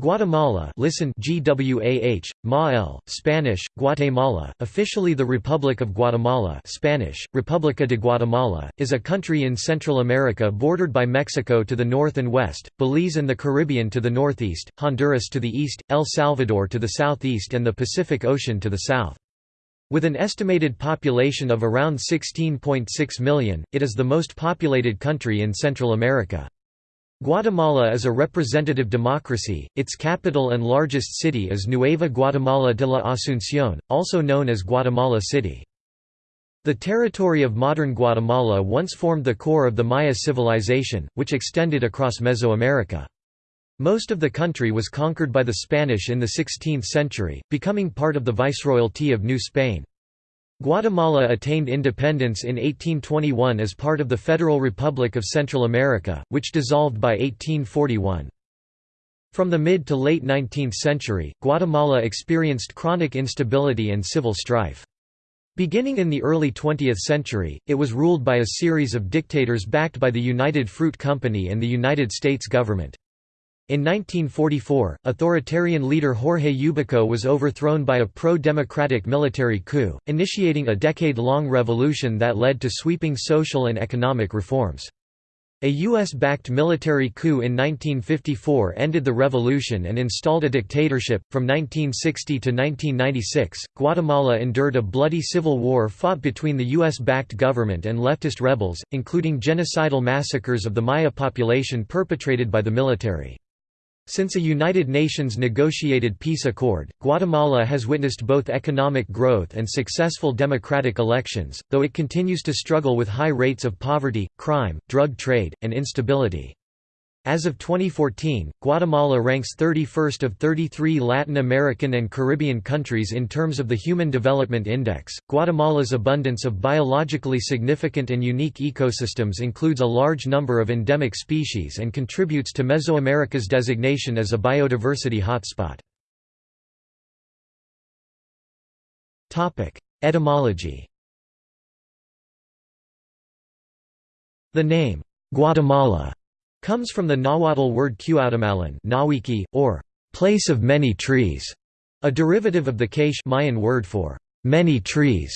Guatemala listen GWAH, Mael, Spanish, Guatemala, officially the Republic of Guatemala Spanish, República de Guatemala, is a country in Central America bordered by Mexico to the north and west, Belize and the Caribbean to the northeast, Honduras to the east, El Salvador to the southeast and the Pacific Ocean to the south. With an estimated population of around 16.6 million, it is the most populated country in Central America. Guatemala is a representative democracy, its capital and largest city is Nueva Guatemala de la Asunción, also known as Guatemala City. The territory of modern Guatemala once formed the core of the Maya civilization, which extended across Mesoamerica. Most of the country was conquered by the Spanish in the 16th century, becoming part of the Viceroyalty of New Spain. Guatemala attained independence in 1821 as part of the Federal Republic of Central America, which dissolved by 1841. From the mid to late 19th century, Guatemala experienced chronic instability and civil strife. Beginning in the early 20th century, it was ruled by a series of dictators backed by the United Fruit Company and the United States government. In 1944, authoritarian leader Jorge Ubico was overthrown by a pro-democratic military coup, initiating a decade-long revolution that led to sweeping social and economic reforms. A U.S.-backed military coup in 1954 ended the revolution and installed a dictatorship. From 1960 to 1996, Guatemala endured a bloody civil war fought between the U.S.-backed government and leftist rebels, including genocidal massacres of the Maya population perpetrated by the military. Since a United Nations negotiated peace accord, Guatemala has witnessed both economic growth and successful democratic elections, though it continues to struggle with high rates of poverty, crime, drug trade, and instability. As of 2014, Guatemala ranks 31st of 33 Latin American and Caribbean countries in terms of the Human Development Index. Guatemala's abundance of biologically significant and unique ecosystems includes a large number of endemic species and contributes to Mesoamerica's designation as a biodiversity hotspot. Topic: Etymology. The name Guatemala comes from the Nahuatl word Cuauhtemalan Nawiki, or place of many trees, a derivative of the Quiche Mayan word for many trees,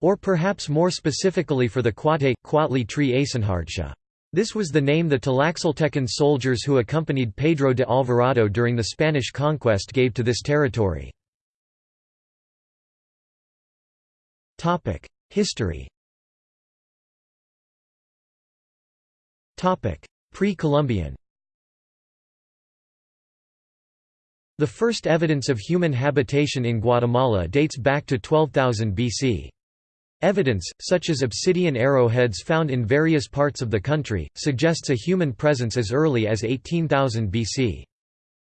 or perhaps more specifically for the Quate, Cuautli tree Asenhardsha. This was the name the Tlaxcaltecan soldiers who accompanied Pedro de Alvarado during the Spanish conquest gave to this territory. History Pre-Columbian The first evidence of human habitation in Guatemala dates back to 12,000 BC. Evidence, such as obsidian arrowheads found in various parts of the country, suggests a human presence as early as 18,000 BC.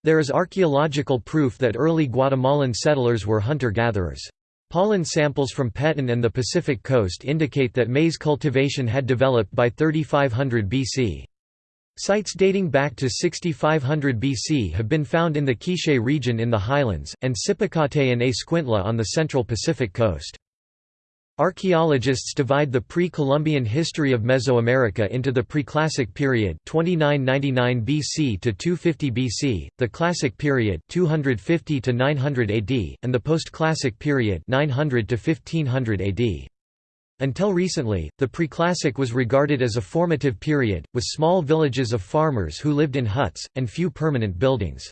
There is archaeological proof that early Guatemalan settlers were hunter-gatherers. Pollen samples from Petén and the Pacific coast indicate that maize cultivation had developed by 3500 BC. Sites dating back to 6500 BC have been found in the Quiché region in the highlands, and Sipacate and Escuintla on the central Pacific coast. Archaeologists divide the pre-Columbian history of Mesoamerica into the Preclassic period 2999 BC to 250 BC, the Classic period 250 to 900 AD, and the Postclassic period 900 to 1500 AD. Until recently, the preclassic was regarded as a formative period, with small villages of farmers who lived in huts, and few permanent buildings.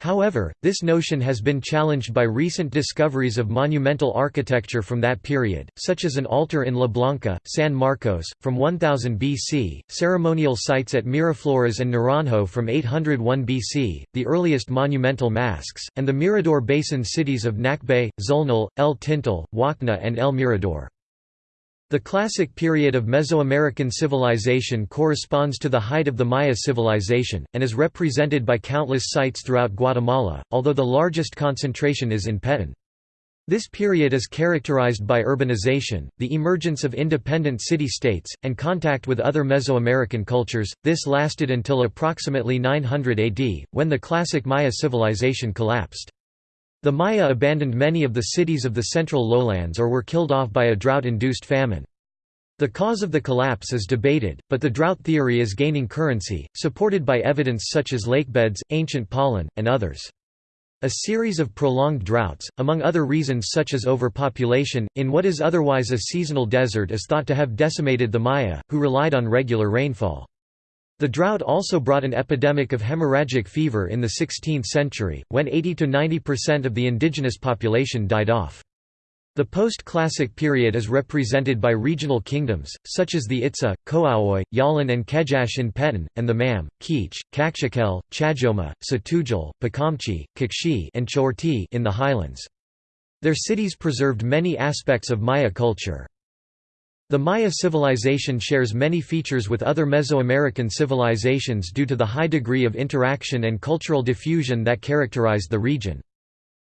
However, this notion has been challenged by recent discoveries of monumental architecture from that period, such as an altar in La Blanca, San Marcos, from 1000 BC, ceremonial sites at Miraflores and Naranjo from 801 BC, the earliest monumental masks, and the Mirador Basin cities of Nakbé, Xulnal, El Tintal, Wakná and El Mirador. The classic period of Mesoamerican civilization corresponds to the height of the Maya civilization, and is represented by countless sites throughout Guatemala, although the largest concentration is in Petén. This period is characterized by urbanization, the emergence of independent city-states, and contact with other Mesoamerican cultures. This lasted until approximately 900 AD, when the classic Maya civilization collapsed. The Maya abandoned many of the cities of the central lowlands or were killed off by a drought-induced famine. The cause of the collapse is debated, but the drought theory is gaining currency, supported by evidence such as lakebeds, ancient pollen, and others. A series of prolonged droughts, among other reasons such as overpopulation, in what is otherwise a seasonal desert is thought to have decimated the Maya, who relied on regular rainfall. The drought also brought an epidemic of hemorrhagic fever in the 16th century, when 80–90% of the indigenous population died off. The post-classic period is represented by regional kingdoms, such as the Itza, Kowoj, Yalin and Kejache in Petén, and the Mam, K'iche', Kaqchikel, Chajoma, Tz'utujil, Poqomchi', Q'eqchi' and Chorti in the highlands. Their cities preserved many aspects of Maya culture. The Maya civilization shares many features with other Mesoamerican civilizations due to the high degree of interaction and cultural diffusion that characterized the region.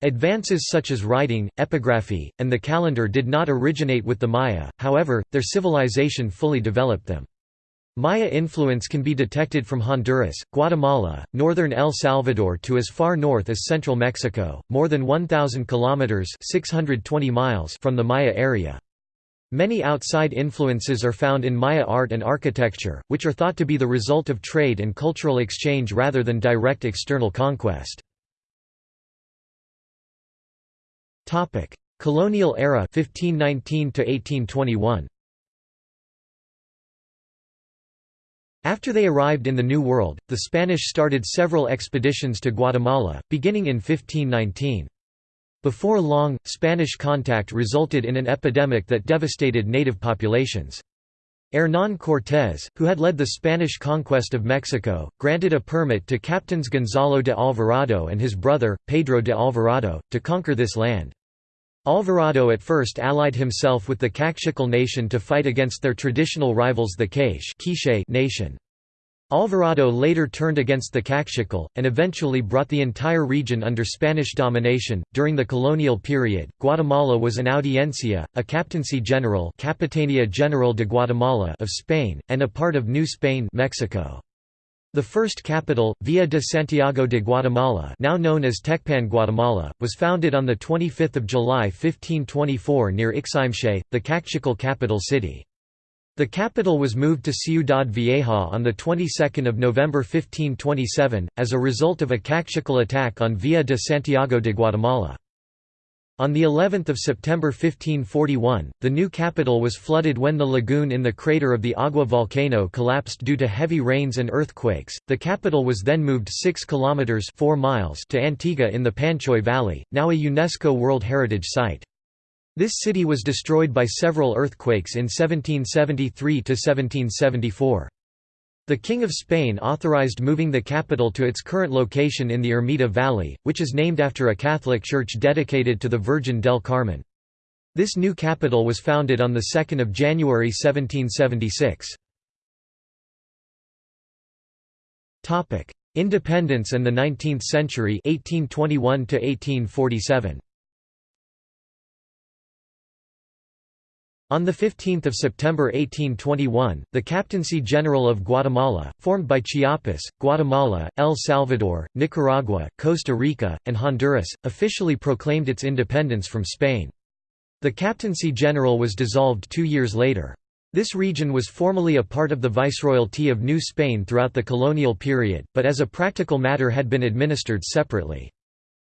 Advances such as writing, epigraphy, and the calendar did not originate with the Maya, however, their civilization fully developed them. Maya influence can be detected from Honduras, Guatemala, northern El Salvador to as far north as central Mexico, more than 1,000 kilometers (620 miles) from the Maya area. Many outside influences are found in Maya art and architecture, which are thought to be the result of trade and cultural exchange rather than direct external conquest. Topic: Colonial era 1519 to 1821. After they arrived in the New World, the Spanish started several expeditions to Guatemala, beginning in 1519. Before long, Spanish contact resulted in an epidemic that devastated native populations. Hernán Cortés, who had led the Spanish conquest of Mexico, granted a permit to Captains Gonzalo de Alvarado and his brother, Pedro de Alvarado, to conquer this land. Alvarado at first allied himself with the Kaqchikel nation to fight against their traditional rivals the Quiche nation. Alvarado later turned against the Kaqchikel, and eventually brought the entire region under Spanish domination. During the colonial period, Guatemala was an audiencia, a captaincy general, Capitania General de Guatemala of Spain, and a part of New Spain, Mexico. The first capital, Villa de Santiago de Guatemala now known as Tecpan Guatemala, was founded on 25 July 1524 near Iximché, the Kaqchikel capital city. The capital was moved to Ciudad Vieja on the 22nd of November 1527, as a result of a Kaqchikel attack on Villa de Santiago de Guatemala. On the 11th of September 1541, the new capital was flooded when the lagoon in the crater of the Agua volcano collapsed due to heavy rains and earthquakes. The capital was then moved 6 kilometers 4 miles to Antigua in the Panchoy Valley, now a UNESCO World Heritage Site. This city was destroyed by several earthquakes in 1773 to 1774. The King of Spain authorized moving the capital to its current location in the Ermita Valley, which is named after a Catholic church dedicated to the Virgin del Carmen. This new capital was founded on 2 January 1776. Independence and the 19th century 1821 to 1847. On 15 September 1821, the Captaincy General of Guatemala, formed by Chiapas, Guatemala, El Salvador, Nicaragua, Costa Rica, and Honduras, officially proclaimed its independence from Spain. The Captaincy General was dissolved two years later. This region was formally a part of the Viceroyalty of New Spain throughout the colonial period, but as a practical matter had been administered separately.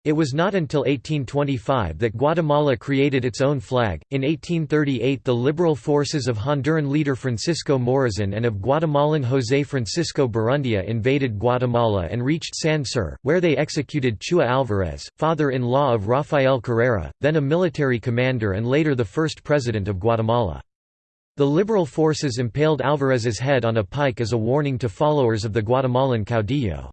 It was not until 1825 that Guatemala created its own flag. In 1838, the liberal forces of Honduran leader Francisco Morazan and of Guatemalan José Francisco Barrundia invaded Guatemala and reached San Sur, where they executed Chua Alvarez, father in law of Rafael Carrera, then a military commander and later the first president of Guatemala. The liberal forces impaled Alvarez's head on a pike as a warning to followers of the Guatemalan caudillo.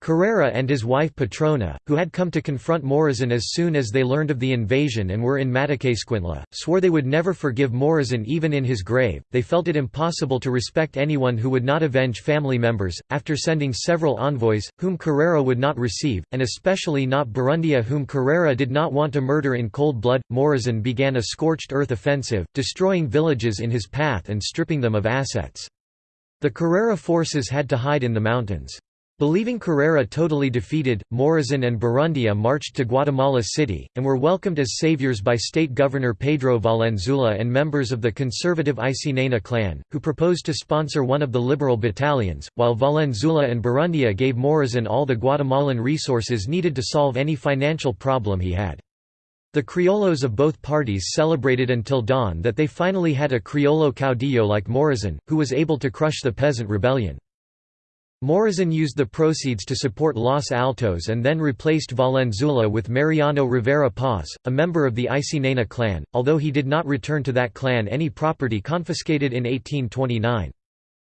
Carrera and his wife Petrona, who had come to confront Morazan as soon as they learned of the invasion and were in Mataquescuintla, swore they would never forgive Morazan even in his grave. They felt it impossible to respect anyone who would not avenge family members. After sending several envoys, whom Carrera would not receive, and especially not Barrundia, whom Carrera did not want to murder in cold blood, Morazan began a scorched earth offensive, destroying villages in his path and stripping them of assets. The Carrera forces had to hide in the mountains. Believing Carrera totally defeated, Morazan and Barrundia marched to Guatemala City, and were welcomed as saviors by state governor Pedro Valenzuela and members of the conservative Aycinena clan, who proposed to sponsor one of the liberal battalions, while Valenzuela and Barrundia gave Morazan all the Guatemalan resources needed to solve any financial problem he had. The criollos of both parties celebrated until dawn that they finally had a criollo caudillo like Morazan, who was able to crush the peasant rebellion. Morazan used the proceeds to support Los Altos and then replaced Valenzuela with Mariano Rivera Paz, a member of the Aycinena clan, although he did not return to that clan any property confiscated in 1829.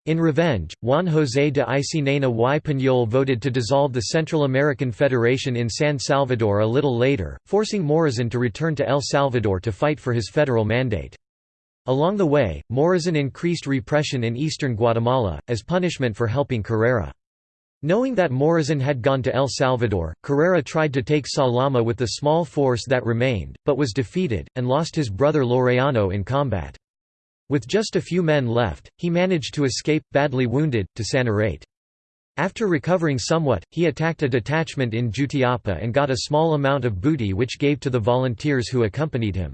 In revenge, Juan José de Aycinena y Peñol voted to dissolve the Central American Federation in San Salvador a little later, forcing Morazan to return to El Salvador to fight for his federal mandate. Along the way, Morazan increased repression in eastern Guatemala, as punishment for helping Carrera. Knowing that Morazan had gone to El Salvador, Carrera tried to take Salama with the small force that remained, but was defeated, and lost his brother Laureano in combat. With just a few men left, he managed to escape, badly wounded, to Sanarate. After recovering somewhat, he attacked a detachment in Jutiapa and got a small amount of booty which gave to the volunteers who accompanied him.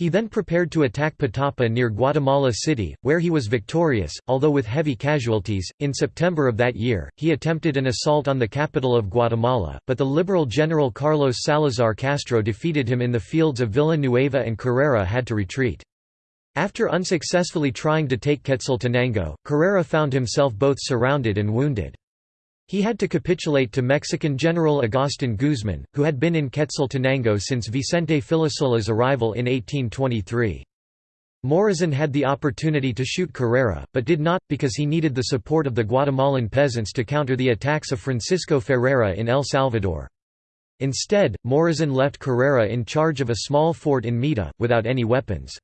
He then prepared to attack Petapa near Guatemala City, where he was victorious, although with heavy casualties. In September of that year, he attempted an assault on the capital of Guatemala, but the liberal general Carlos Salazar Castro defeated him in the fields of Villanueva and Carrera had to retreat. After unsuccessfully trying to take Quetzaltenango, Carrera found himself both surrounded and wounded. He had to capitulate to Mexican General Agustin Guzman, who had been in Quetzaltenango since Vicente Filisola's arrival in 1823. Morazan had the opportunity to shoot Carrera, but did not, because he needed the support of the Guatemalan peasants to counter the attacks of Francisco Ferrera in El Salvador. Instead, Morazan left Carrera in charge of a small fort in Mita, without any weapons.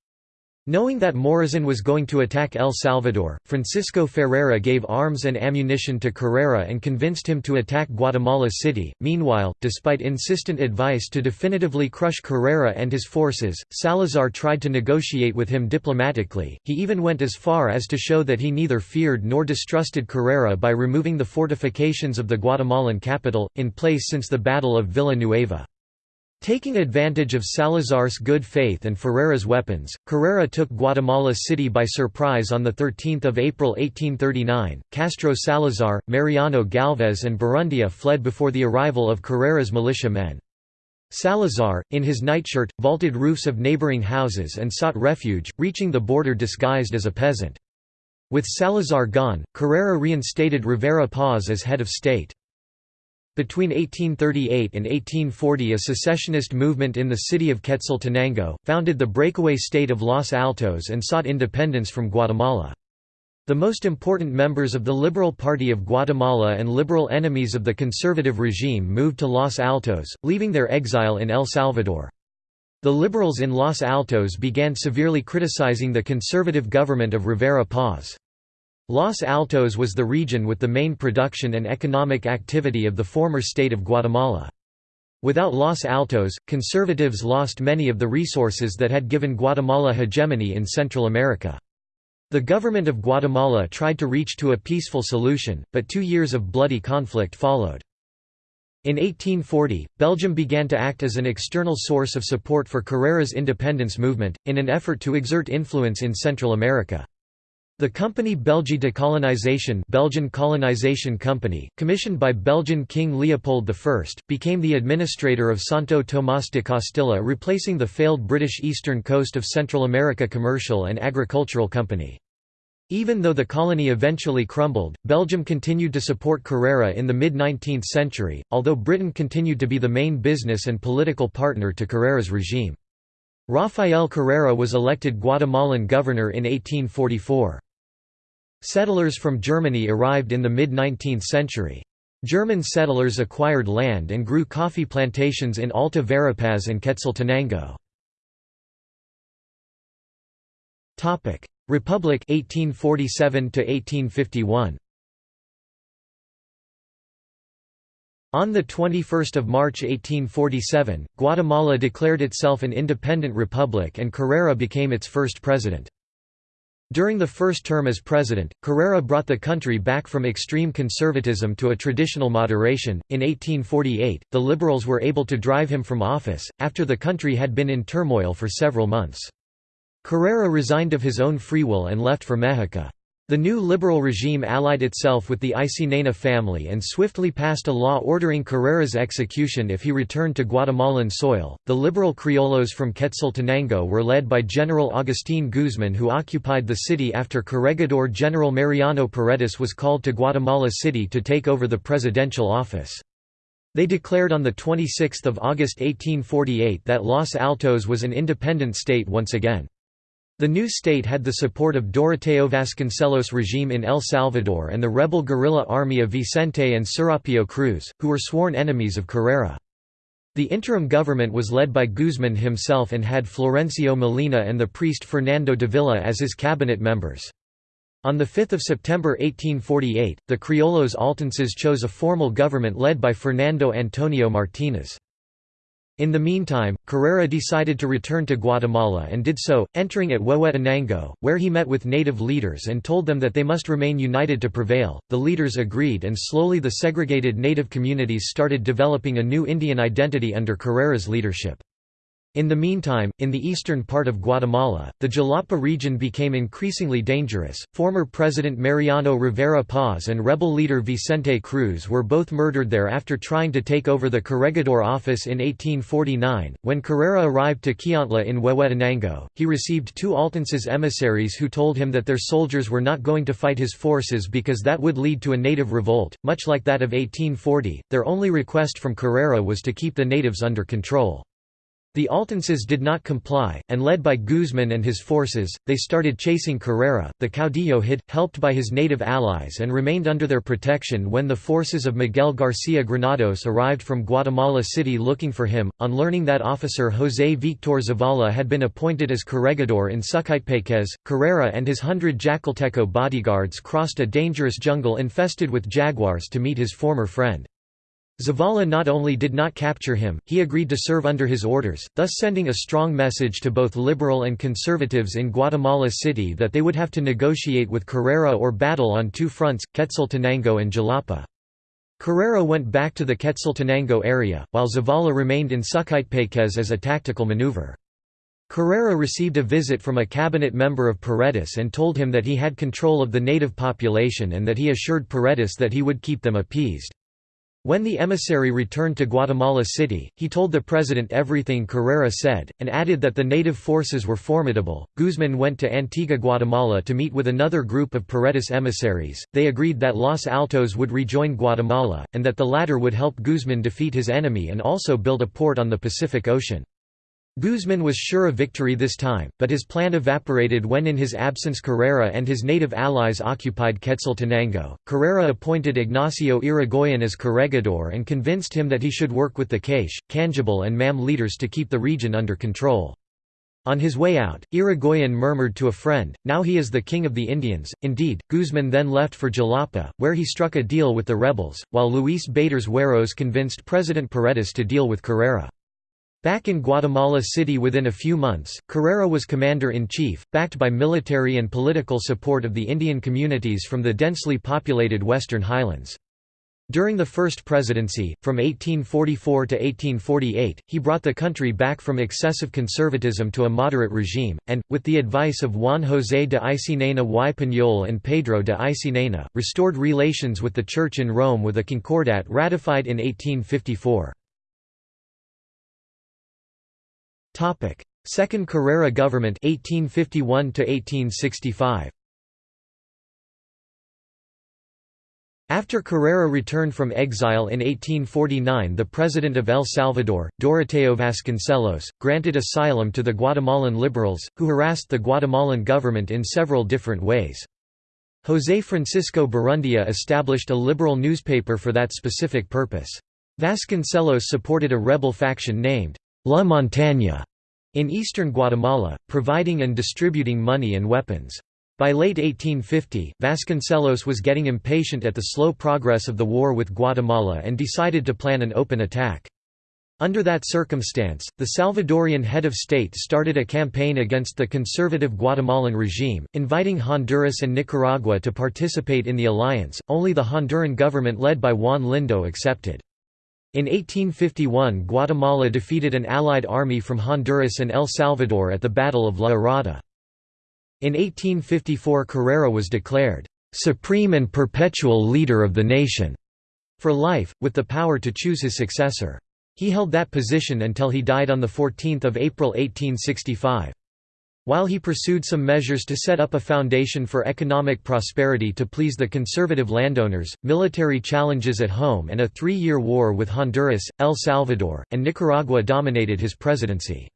Knowing that Morazan was going to attack El Salvador, Francisco Ferrera gave arms and ammunition to Carrera and convinced him to attack Guatemala City. Meanwhile, despite insistent advice to definitively crush Carrera and his forces, Salazar tried to negotiate with him diplomatically. He even went as far as to show that he neither feared nor distrusted Carrera by removing the fortifications of the Guatemalan capital, in place since the Battle of Villanueva. Taking advantage of Salazar's good faith and Ferrera's weapons, Carrera took Guatemala City by surprise on 13 April 1839. Castro Salazar, Mariano Galvez and Barrundia fled before the arrival of Carrera's militia men. Salazar, in his nightshirt, vaulted roofs of neighboring houses and sought refuge, reaching the border disguised as a peasant. With Salazar gone, Carrera reinstated Rivera Paz as head of state. Between 1838 and 1840 a secessionist movement in the city of Quetzaltenango, founded the breakaway state of Los Altos and sought independence from Guatemala. The most important members of the Liberal Party of Guatemala and liberal enemies of the conservative regime moved to Los Altos, leaving their exile in El Salvador. The liberals in Los Altos began severely criticizing the conservative government of Rivera Paz. Los Altos was the region with the main production and economic activity of the former state of Guatemala. Without Los Altos, conservatives lost many of the resources that had given Guatemala hegemony in Central America. The government of Guatemala tried to reach to a peaceful solution, but two years of bloody conflict followed. In 1840, Belgium began to act as an external source of support for Carrera's independence movement, in an effort to exert influence in Central America. The company Belgique de Colonisation Belgian Colonization Company, commissioned by Belgian King Leopold I, became the administrator of Santo Tomás de Castilla replacing the failed British Eastern Coast of Central America Commercial and Agricultural Company. Even though the colony eventually crumbled, Belgium continued to support Carrera in the mid-19th century, although Britain continued to be the main business and political partner to Carrera's regime. Rafael Carrera was elected Guatemalan governor in 1844. Settlers from Germany arrived in the mid-19th century. German settlers acquired land and grew coffee plantations in Alta Verapaz and Quetzaltenango. Republic 1847 to 1851 On 21 March 1847, Guatemala declared itself an independent republic and Carrera became its first president. During the first term as president, Carrera brought the country back from extreme conservatism to a traditional moderation. In 1848, the Liberals were able to drive him from office, after the country had been in turmoil for several months. Carrera resigned of his own free will and left for Mexico. The new liberal regime allied itself with the Aycinena family and swiftly passed a law ordering Carrera's execution if he returned to Guatemalan soil. The liberal criollos from Quetzaltenango were led by General Agustín Guzmán, who occupied the city after Corregidor General Mariano Paredes was called to Guatemala City to take over the presidential office. They declared on 26 August 1848 that Los Altos was an independent state once again. The new state had the support of Doroteo Vasconcelos' regime in El Salvador and the rebel guerrilla army of Vicente and Serapio Cruz, who were sworn enemies of Carrera. The interim government was led by Guzman himself and had Florencio Molina and the priest Fernando Davila as his cabinet members. On 5 September 1848, the Criollos Altenses chose a formal government led by Fernando Antonio Martínez. In the meantime, Carrera decided to return to Guatemala and did so, entering at Huehuetenango, where he met with native leaders and told them that they must remain united to prevail. The leaders agreed, and slowly the segregated native communities started developing a new Indian identity under Carrera's leadership. In the meantime, in the eastern part of Guatemala, the Jalapa region became increasingly dangerous. Former President Mariano Rivera Paz and rebel leader Vicente Cruz were both murdered there after trying to take over the corregidor office in 1849. When Carrera arrived to Chiantla in Huehuetenango, he received two Altenses emissaries who told him that their soldiers were not going to fight his forces because that would lead to a native revolt, much like that of 1840. Their only request from Carrera was to keep the natives under control. The Altenses did not comply, and led by Guzman and his forces, they started chasing Carrera. The caudillo hid, helped by his native allies and remained under their protection when the forces of Miguel García Granados arrived from Guatemala City looking for him. On learning that officer José Víctor Zavala had been appointed as corregidor in Suchitepéquez, Carrera and his hundred Jacalteco bodyguards crossed a dangerous jungle infested with jaguars to meet his former friend. Zavala not only did not capture him, he agreed to serve under his orders, thus sending a strong message to both liberal and conservatives in Guatemala City that they would have to negotiate with Carrera or battle on two fronts, Quetzaltenango and Jalapa. Carrera went back to the Quetzaltenango area, while Zavala remained in Suchitepéquez as a tactical maneuver. Carrera received a visit from a cabinet member of Paredes and told him that he had control of the native population and that he assured Paredes that he would keep them appeased. When the emissary returned to Guatemala City, he told the president everything Carrera said, and added that the native forces were formidable. Guzman went to Antigua, Guatemala to meet with another group of Paredes emissaries. They agreed that Los Altos would rejoin Guatemala, and that the latter would help Guzman defeat his enemy and also build a port on the Pacific Ocean. Guzman was sure of victory this time, but his plan evaporated when in his absence Carrera and his native allies occupied Quetzaltenango. Carrera appointed Ignacio Irigoyen as corregidor and convinced him that he should work with the Caixe, Cangible and MAM leaders to keep the region under control. On his way out, Irigoyen murmured to a friend, now he is the king of the Indians. Indeed, Guzman then left for Jalapa, where he struck a deal with the rebels, while Luis Batres Juarros convinced President Paredes to deal with Carrera. Back in Guatemala City within a few months, Carrera was commander-in-chief, backed by military and political support of the Indian communities from the densely populated Western Highlands. During the first presidency, from 1844 to 1848, he brought the country back from excessive conservatism to a moderate regime, and, with the advice of Juan José de Aycinena y Peñol and Pedro de Aycinena, restored relations with the Church in Rome with a concordat ratified in 1854. Topic: Second Carrera government 1851 to 1865. After Carrera returned from exile in 1849 the President of El Salvador, Doroteo Vasconcelos, granted asylum to the Guatemalan liberals, who harassed the Guatemalan government in several different ways. José Francisco Barrundia established a liberal newspaper for that specific purpose. Vasconcelos supported a rebel faction named La Montaña in eastern Guatemala, providing and distributing money and weapons. By late 1850, Vasconcelos was getting impatient at the slow progress of the war with Guatemala and decided to plan an open attack. Under that circumstance, the Salvadorian head of state started a campaign against the conservative Guatemalan regime, inviting Honduras and Nicaragua to participate in the alliance, only the Honduran government led by Juan Lindo accepted. In 1851 Guatemala defeated an allied army from Honduras and El Salvador at the Battle of La Arada. In 1854 Carrera was declared, "...supreme and perpetual leader of the nation", for life, with the power to choose his successor. He held that position until he died on 14 April 1865. While he pursued some measures to set up a foundation for economic prosperity to please the conservative landowners, military challenges at home and a three-year war with Honduras, El Salvador, and Nicaragua dominated his presidency.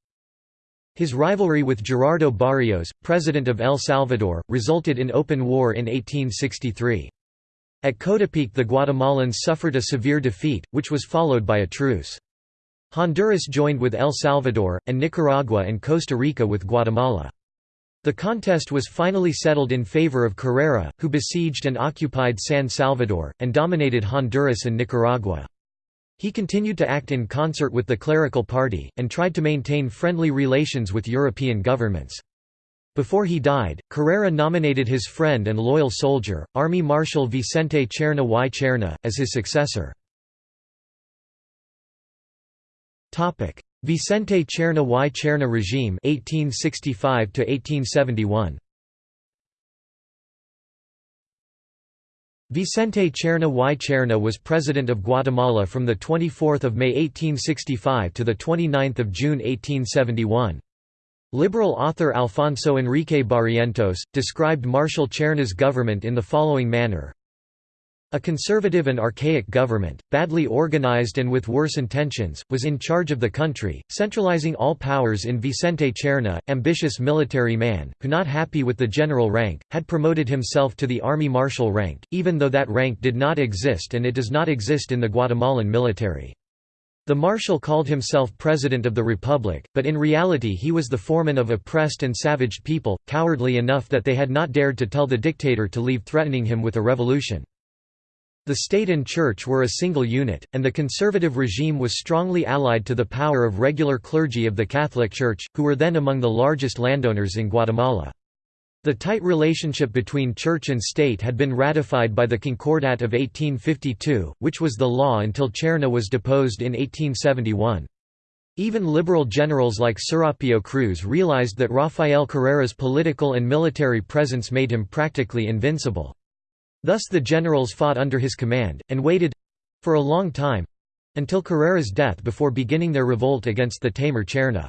His rivalry with Gerardo Barrios, president of El Salvador, resulted in open war in 1863. At Coatepeque the Guatemalans suffered a severe defeat, which was followed by a truce. Honduras joined with El Salvador, and Nicaragua and Costa Rica with Guatemala. The contest was finally settled in favor of Carrera, who besieged and occupied San Salvador, and dominated Honduras and Nicaragua. He continued to act in concert with the clerical party, and tried to maintain friendly relations with European governments. Before he died, Carrera nominated his friend and loyal soldier, Army Marshal Vicente Cerna y Cerna, as his successor. Topic: Vicente Cerna y Cerna regime 1865 to 1871. Vicente Cerna y Cerna was president of Guatemala from the 24th of May 1865 to the 29th of June 1871. Liberal author Alfonso Enrique Barrientos described Marshal Cerna's government in the following manner: a conservative and archaic government, badly organized and with worse intentions, was in charge of the country, centralizing all powers in Vicente Cerna, ambitious military man, who not happy with the general rank, had promoted himself to the army marshal rank, even though that rank did not exist and it does not exist in the Guatemalan military. The marshal called himself President of the Republic, but in reality he was the foreman of oppressed and savaged people, cowardly enough that they had not dared to tell the dictator to leave threatening him with a revolution. The state and church were a single unit, and the conservative regime was strongly allied to the power of regular clergy of the Catholic Church, who were then among the largest landowners in Guatemala. The tight relationship between church and state had been ratified by the Concordat of 1852, which was the law until Cerna was deposed in 1871. Even liberal generals like Serapio Cruz realized that Rafael Carrera's political and military presence made him practically invincible. Thus the generals fought under his command, and waited—for a long time—until Carrera's death before beginning their revolt against the tamer Cerna.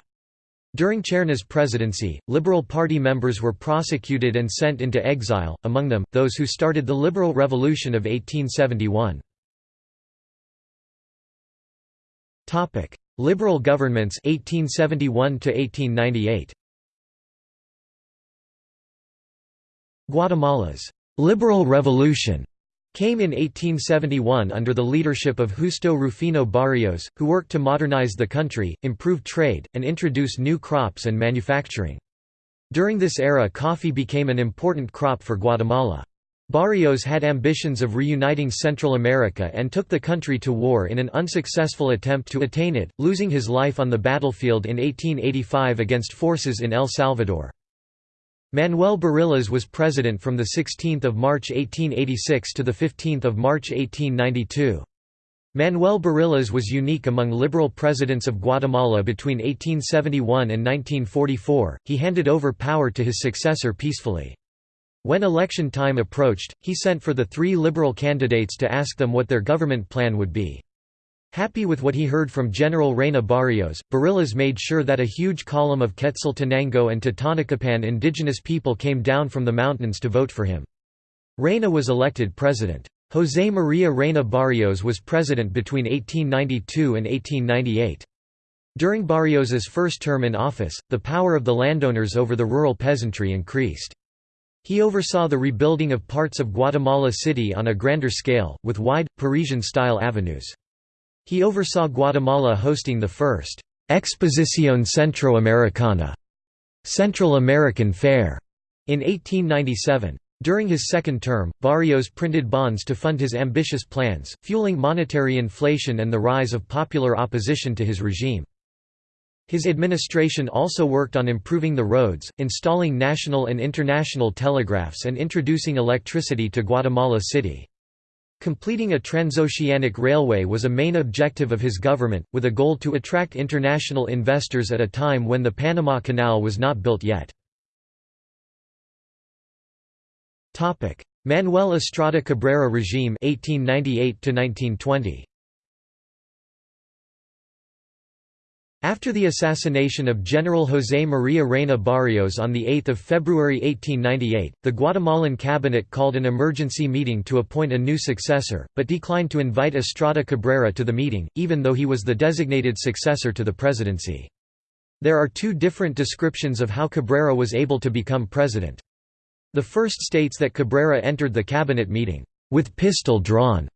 During Cerna's presidency, Liberal Party members were prosecuted and sent into exile, among them, those who started the Liberal Revolution of 1871. Liberal governments 1871 1898. Guatemala's Liberal Revolution came in 1871 under the leadership of Justo Rufino Barrios, who worked to modernize the country, improve trade, and introduce new crops and manufacturing. During this era coffee became an important crop for Guatemala. Barrios had ambitions of reuniting Central America and took the country to war in an unsuccessful attempt to attain it, losing his life on the battlefield in 1885 against forces in El Salvador. Manuel Barillas was president from 16 March 1886 to 15 March 1892. Manuel Barillas was unique among liberal presidents of Guatemala between 1871 and 1944, he handed over power to his successor peacefully. When election time approached, he sent for the three liberal candidates to ask them what their government plan would be. Happy with what he heard from General Reyna Barrios, Barillas made sure that a huge column of Quetzaltenango and Totonicapán indigenous people came down from the mountains to vote for him. Reyna was elected president. José María Reyna Barrios was president between 1892 and 1898. During Barrios's first term in office, the power of the landowners over the rural peasantry increased. He oversaw the rebuilding of parts of Guatemala City on a grander scale, with wide, Parisian-style avenues. He oversaw Guatemala hosting the first Exposición Centroamericana Central American Fair in 1897. During his second term, Barrios printed bonds to fund his ambitious plans, fueling monetary inflation and the rise of popular opposition to his regime. His administration also worked on improving the roads, installing national and international telegraphs and introducing electricity to Guatemala City. Completing a transoceanic railway was a main objective of his government, with a goal to attract international investors at a time when the Panama Canal was not built yet. Manuel Estrada Cabrera regime 1898 1920 After the assassination of General José María Reyna Barrios on 8 February 1898, the Guatemalan cabinet called an emergency meeting to appoint a new successor, but declined to invite Estrada Cabrera to the meeting, even though he was the designated successor to the presidency. There are two different descriptions of how Cabrera was able to become president. The first states that Cabrera entered the cabinet meeting, "...with pistol drawn."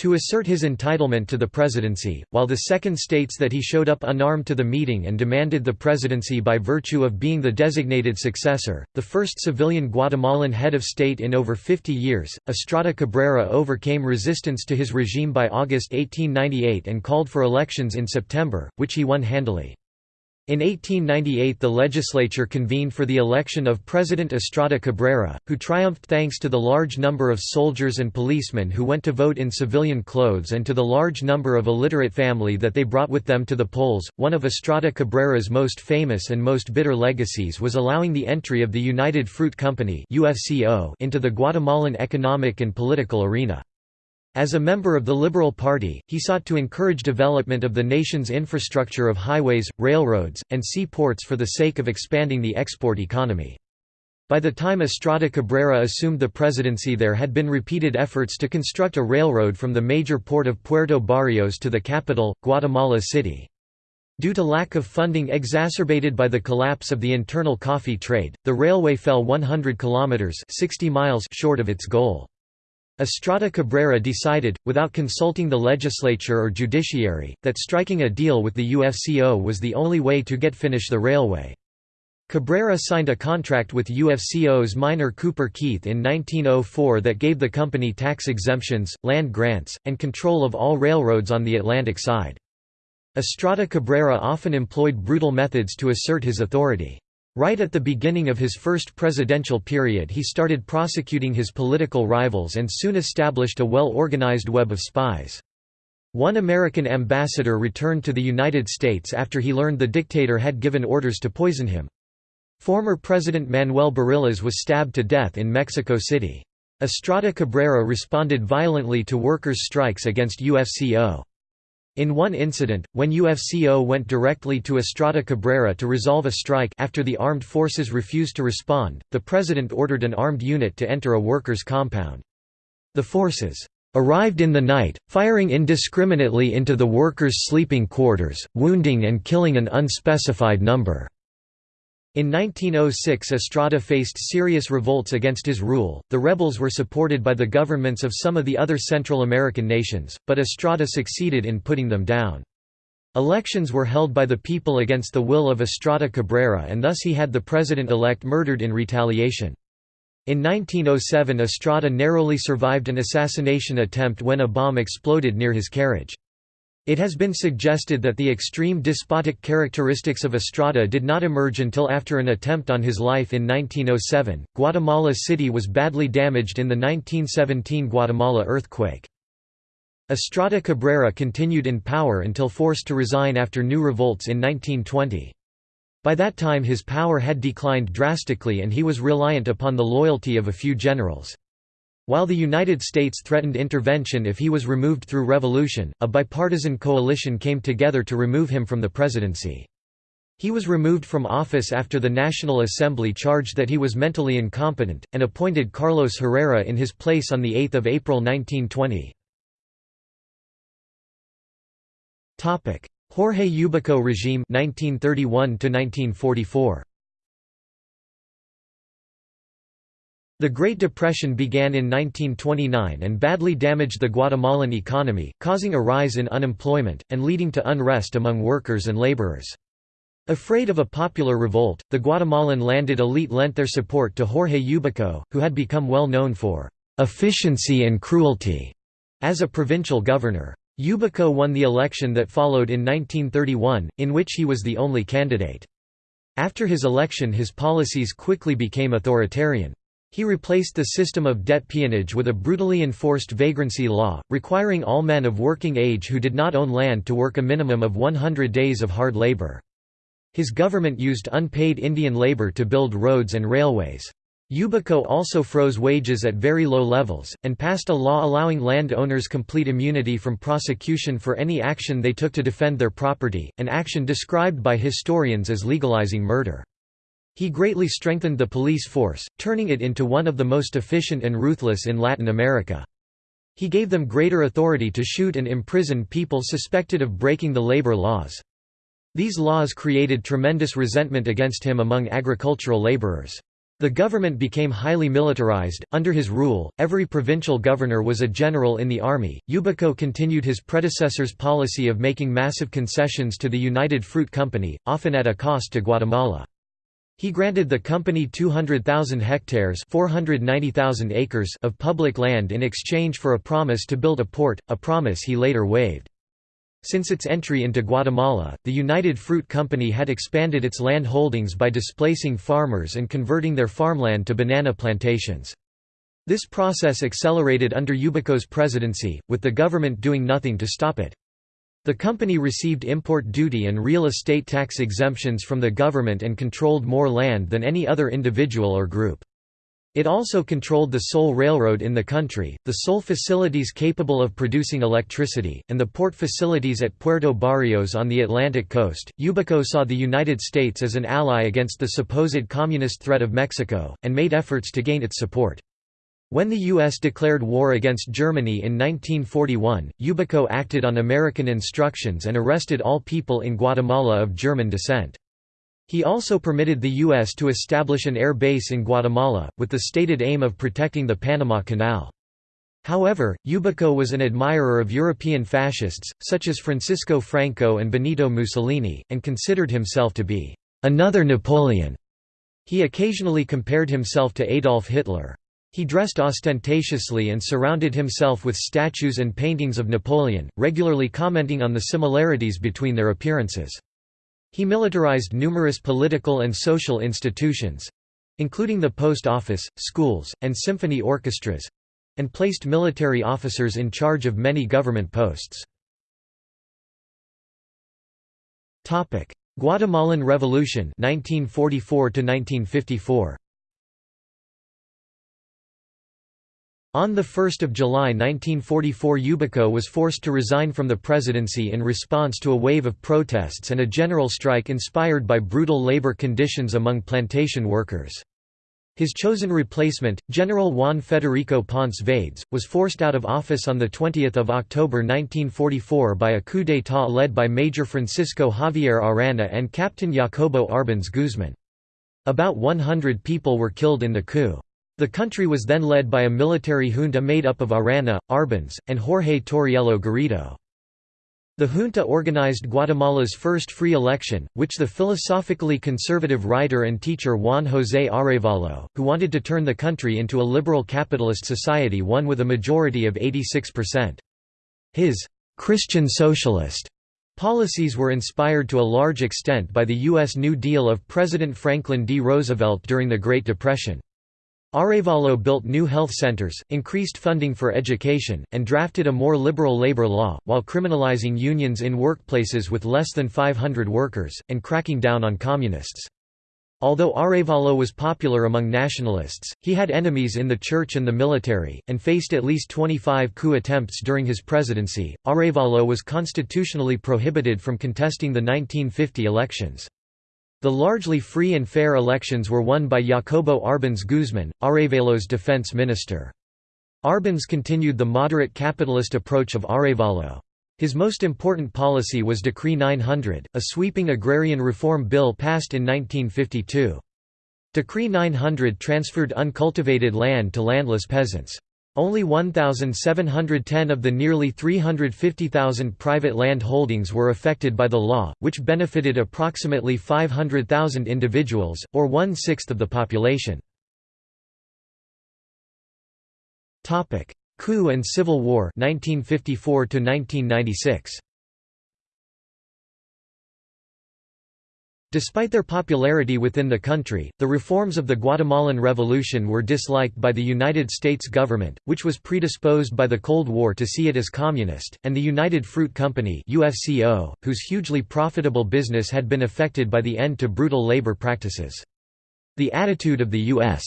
To assert his entitlement to the presidency, while the second states that he showed up unarmed to the meeting and demanded the presidency by virtue of being the designated successor. The first civilian Guatemalan head of state in over 50 years, Estrada Cabrera overcame resistance to his regime by August 1898 and called for elections in September, which he won handily. In 1898 the legislature convened for the election of President Estrada Cabrera, who triumphed thanks to the large number of soldiers and policemen who went to vote in civilian clothes and to the large number of illiterate family that they brought with them to the polls. One of Estrada Cabrera's most famous and most bitter legacies was allowing the entry of the United Fruit Company into the Guatemalan economic and political arena. As a member of the Liberal Party, he sought to encourage development of the nation's infrastructure of highways, railroads, and seaports for the sake of expanding the export economy. By the time Estrada Cabrera assumed the presidency there had been repeated efforts to construct a railroad from the major port of Puerto Barrios to the capital, Guatemala City. Due to lack of funding exacerbated by the collapse of the internal coffee trade, the railway fell 100 kilometers 60 miles short of its goal. Estrada Cabrera decided, without consulting the legislature or judiciary, that striking a deal with the UFCO was the only way to get finish the railway. Cabrera signed a contract with UFCO's Minor Cooper Keith in 1904 that gave the company tax exemptions, land grants, and control of all railroads on the Atlantic side. Estrada Cabrera often employed brutal methods to assert his authority. Right at the beginning of his first presidential period he started prosecuting his political rivals and soon established a well-organized web of spies. One American ambassador returned to the United States after he learned the dictator had given orders to poison him. Former President Manuel Barillas was stabbed to death in Mexico City. Estrada Cabrera responded violently to workers' strikes against UFCO. In one incident, when UFCO went directly to Estrada Cabrera to resolve a strike after the armed forces refused to respond, the president ordered an armed unit to enter a workers' compound. The forces arrived in the night, firing indiscriminately into the workers' sleeping quarters, wounding and killing an unspecified number. In 1906 Estrada faced serious revolts against his rule, the rebels were supported by the governments of some of the other Central American nations, but Estrada succeeded in putting them down. Elections were held by the people against the will of Estrada Cabrera and thus he had the president-elect murdered in retaliation. In 1907 Estrada narrowly survived an assassination attempt when a bomb exploded near his carriage. It has been suggested that the extreme despotic characteristics of Estrada did not emerge until after an attempt on his life in 1907. Guatemala City was badly damaged in the 1917 Guatemala earthquake. Estrada Cabrera continued in power until forced to resign after new revolts in 1920. By that time his power had declined drastically and he was reliant upon the loyalty of a few generals. While the United States threatened intervention if he was removed through revolution, a bipartisan coalition came together to remove him from the presidency. He was removed from office after the National Assembly charged that he was mentally incompetent, and appointed Carlos Herrera in his place on 8 April 1920. Jorge Ubico regime 1931 -1944. The Great Depression began in 1929 and badly damaged the Guatemalan economy, causing a rise in unemployment, and leading to unrest among workers and laborers. Afraid of a popular revolt, the Guatemalan landed elite lent their support to Jorge Ubico, who had become well known for efficiency and cruelty as a provincial governor. Ubico won the election that followed in 1931, in which he was the only candidate. After his election his policies quickly became authoritarian. He replaced the system of debt peonage with a brutally enforced vagrancy law, requiring all men of working age who did not own land to work a minimum of 100 days of hard labor. His government used unpaid Indian labor to build roads and railways. Ubico also froze wages at very low levels, and passed a law allowing land owners complete immunity from prosecution for any action they took to defend their property, an action described by historians as legalizing murder. He greatly strengthened the police force, turning it into one of the most efficient and ruthless in Latin America. He gave them greater authority to shoot and imprison people suspected of breaking the labor laws. These laws created tremendous resentment against him among agricultural laborers. The government became highly militarized. Under his rule, every provincial governor was a general in the army. Ubico continued his predecessor's policy of making massive concessions to the United Fruit Company, often at a cost to Guatemala. He granted the company 200,000 hectares (490,000 acres) of public land in exchange for a promise to build a port, a promise he later waived. Since its entry into Guatemala, the United Fruit Company had expanded its land holdings by displacing farmers and converting their farmland to banana plantations. This process accelerated under Ubico's presidency, with the government doing nothing to stop it. The company received import duty and real estate tax exemptions from the government and controlled more land than any other individual or group. It also controlled the sole railroad in the country, the sole facilities capable of producing electricity, and the port facilities at Puerto Barrios on the Atlantic coast. Ubico saw the United States as an ally against the supposed communist threat of Mexico, and made efforts to gain its support. When the U.S. declared war against Germany in 1941, Ubico acted on American instructions and arrested all people in Guatemala of German descent. He also permitted the U.S. to establish an air base in Guatemala, with the stated aim of protecting the Panama Canal. However, Ubico was an admirer of European fascists, such as Francisco Franco and Benito Mussolini, and considered himself to be another Napoleon. He occasionally compared himself to Adolf Hitler. He dressed ostentatiously and surrounded himself with statues and paintings of Napoleon, regularly commenting on the similarities between their appearances. He militarized numerous political and social institutions—including the post office, schools, and symphony orchestras—and placed military officers in charge of many government posts. Guatemalan Revolution 1944 1954 On 1 July 1944 Ubico was forced to resign from the presidency in response to a wave of protests and a general strike inspired by brutal labor conditions among plantation workers. His chosen replacement, General Juan Federico Ponce Vades, was forced out of office on 20 October 1944 by a coup d'état led by Major Francisco Javier Arana and Captain Jacobo Arbenz Guzman. About 100 people were killed in the coup. The country was then led by a military junta made up of Arana, Arbenz, and Jorge Torriello Garrido. The junta organized Guatemala's first free election, which the philosophically conservative writer and teacher Juan José Arevalo, who wanted to turn the country into a liberal capitalist society won with a majority of 86%. His «Christian socialist» policies were inspired to a large extent by the U.S. New Deal of President Franklin D. Roosevelt during the Great Depression. Arevalo built new health centers, increased funding for education, and drafted a more liberal labor law, while criminalizing unions in workplaces with less than 500 workers, and cracking down on communists. Although Arevalo was popular among nationalists, he had enemies in the church and the military, and faced at least 25 coup attempts during his presidency. Arevalo was constitutionally prohibited from contesting the 1950 elections. The largely free and fair elections were won by Jacobo Arbenz Guzman, Arevalo's defense minister. Arbenz continued the moderate capitalist approach of Arevalo. His most important policy was Decree 900, a sweeping agrarian reform bill passed in 1952. Decree 900 transferred uncultivated land to landless peasants. Only 1,710 of the nearly 350,000 private land holdings were affected by the law, which benefited approximately 500,000 individuals, or one-sixth of the population. Coup and Civil War 1954 -1996. Despite their popularity within the country, the reforms of the Guatemalan Revolution were disliked by the United States government, which was predisposed by the Cold War to see it as communist, and the United Fruit Company UFCO, whose hugely profitable business had been affected by the end to brutal labor practices. The attitude of the U.S.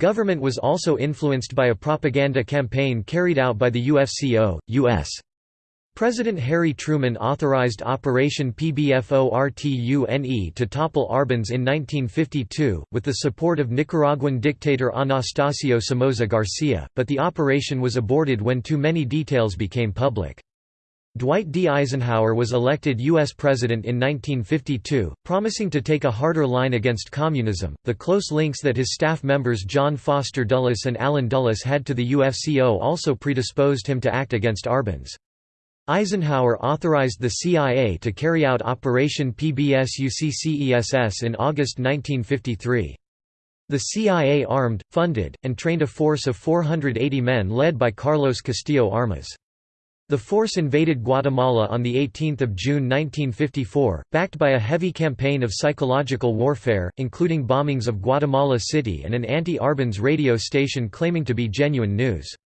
government was also influenced by a propaganda campaign carried out by the UFCO, U.S. President Harry Truman authorized Operation PBFORTUNE to topple Arbenz in 1952, with the support of Nicaraguan dictator Anastasio Somoza Garcia, but the operation was aborted when too many details became public. Dwight D. Eisenhower was elected U.S. President in 1952, promising to take a harder line against communism. The close links that his staff members John Foster Dulles and Allen Dulles had to the UFCO also predisposed him to act against Arbenz. Eisenhower authorized the CIA to carry out Operation PBSUCCESS in August 1953. The CIA armed, funded, and trained a force of 480 men led by Carlos Castillo Armas. The force invaded Guatemala on 18 June 1954, backed by a heavy campaign of psychological warfare, including bombings of Guatemala City and an anti-Arbenz radio station claiming to be genuine news.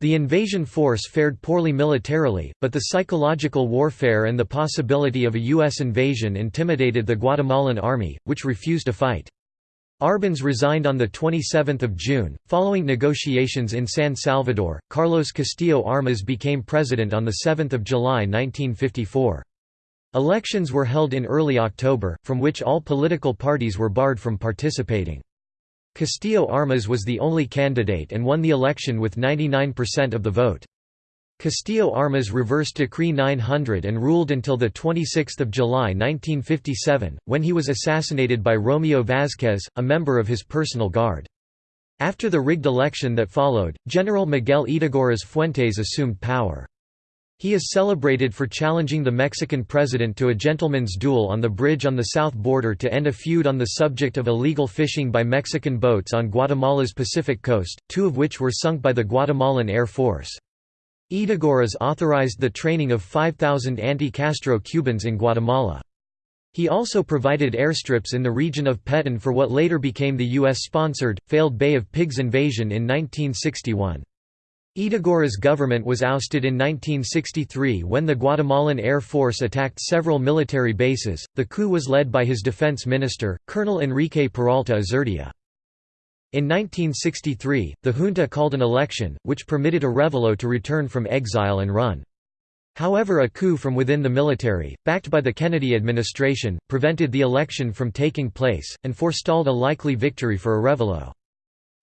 The invasion force fared poorly militarily, but the psychological warfare and the possibility of a U.S. invasion intimidated the Guatemalan army, which refused to fight. Arbenz resigned on 27 June. Following negotiations in San Salvador, Carlos Castillo Armas became president on 7 July 1954. Elections were held in early October, from which all political parties were barred from participating. Castillo Armas was the only candidate and won the election with 99% of the vote. Castillo Armas reversed Decree 900 and ruled until 26 July 1957, when he was assassinated by Romeo Vázquez, a member of his personal guard. After the rigged election that followed, General Miguel Ydígoras Fuentes assumed power. He is celebrated for challenging the Mexican president to a gentleman's duel on the bridge on the south border to end a feud on the subject of illegal fishing by Mexican boats on Guatemala's Pacific coast, two of which were sunk by the Guatemalan Air Force. Ydígoras authorized the training of 5,000 anti-Castro Cubans in Guatemala. He also provided airstrips in the region of Petén for what later became the U.S.-sponsored, failed Bay of Pigs invasion in 1961. Ydígoras' government was ousted in 1963 when the Guatemalan Air Force attacked several military bases. The coup was led by his defense minister, Colonel Enrique Peralta Azurdia. In 1963, the junta called an election, which permitted Arevalo to return from exile and run. However a coup from within the military, backed by the Kennedy administration, prevented the election from taking place, and forestalled a likely victory for Arevalo.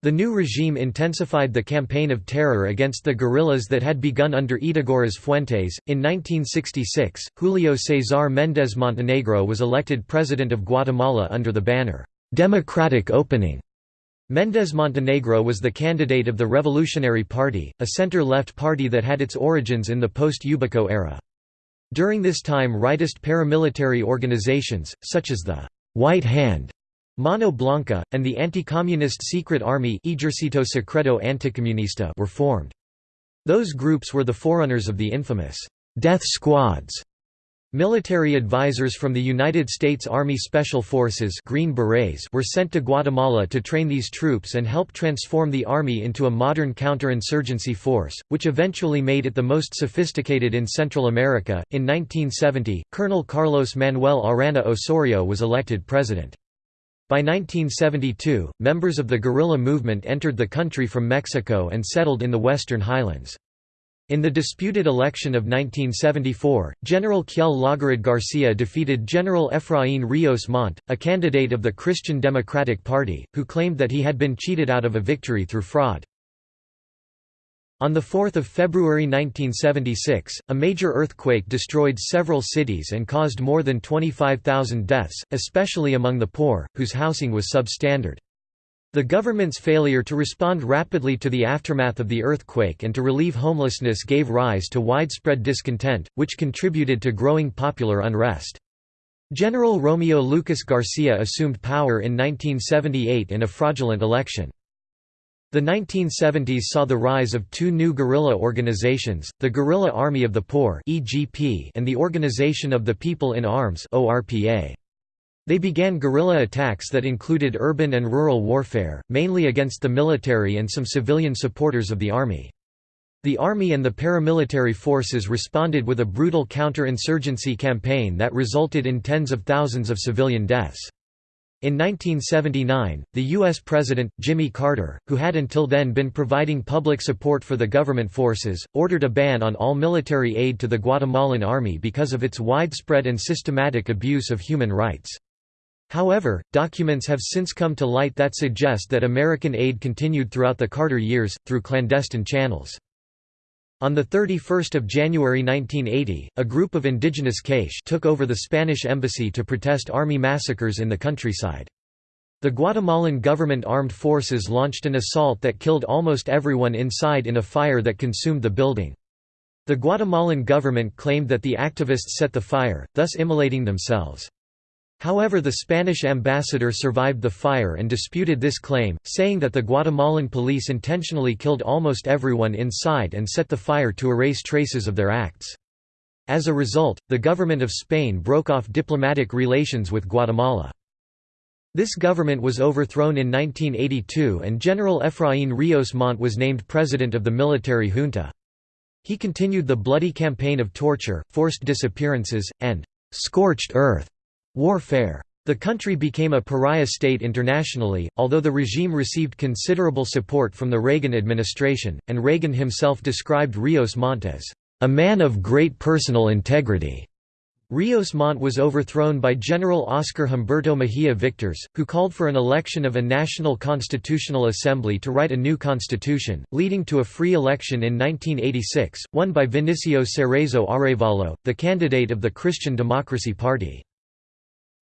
The new regime intensified the campaign of terror against the guerrillas that had begun under Ydígoras Fuentes. In 1966, Julio César Méndez Montenegro was elected president of Guatemala under the banner, Democratic Opening. Méndez Montenegro was the candidate of the Revolutionary Party, a center-left party that had its origins in the post-Ubico era. During this time rightist paramilitary organizations, such as the White Hand Mano Blanca, and the anti-communist secret army Ejército Secreto Anticomunista were formed. Those groups were the forerunners of the infamous «death squads». Military advisors from the United States Army Special Forces Green Berets were sent to Guatemala to train these troops and help transform the army into a modern counterinsurgency force, which eventually made it the most sophisticated in Central America. In 1970, Colonel Carlos Manuel Arana Osorio was elected president. By 1972, members of the guerrilla movement entered the country from Mexico and settled in the western highlands. In the disputed election of 1974, General Kjell Laugerud Garcia defeated General Efraín Ríos Montt, a candidate of the Christian Democratic Party, who claimed that he had been cheated out of a victory through fraud. On 4 February 1976, a major earthquake destroyed several cities and caused more than 25,000 deaths, especially among the poor, whose housing was substandard. The government's failure to respond rapidly to the aftermath of the earthquake and to relieve homelessness gave rise to widespread discontent, which contributed to growing popular unrest. General Romeo Lucas Garcia assumed power in 1978 in a fraudulent election. The 1970s saw the rise of two new guerrilla organizations, the Guerrilla Army of the Poor and the Organization of the People in Arms. They began guerrilla attacks that included urban and rural warfare, mainly against the military and some civilian supporters of the army. The army and the paramilitary forces responded with a brutal counter-insurgency campaign that resulted in tens of thousands of civilian deaths. In 1979, the U.S. President, Jimmy Carter, who had until then been providing public support for the government forces, ordered a ban on all military aid to the Guatemalan army because of its widespread and systematic abuse of human rights. However, documents have since come to light that suggest that American aid continued throughout the Carter years, through clandestine channels. On 31 January 1980, a group of indigenous K'iche' took over the Spanish embassy to protest army massacres in the countryside. The Guatemalan government armed forces launched an assault that killed almost everyone inside in a fire that consumed the building. The Guatemalan government claimed that the activists set the fire, thus immolating themselves. However the Spanish ambassador survived the fire and disputed this claim, saying that the Guatemalan police intentionally killed almost everyone inside and set the fire to erase traces of their acts. As a result, the government of Spain broke off diplomatic relations with Guatemala. This government was overthrown in 1982 and General Efraín Ríos Montt was named president of the military junta. He continued the bloody campaign of torture, forced disappearances, and «scorched earth» Warfare. The country became a pariah state internationally, although the regime received considerable support from the Reagan administration, and Reagan himself described Ríos Montt as, "...a man of great personal integrity." Ríos Montt was overthrown by General Oscar Humberto Mejia Victores, who called for an election of a National Constitutional Assembly to write a new constitution, leading to a free election in 1986, won by Vinicio Cerezo Arevalo, the candidate of the Christian Democracy Party.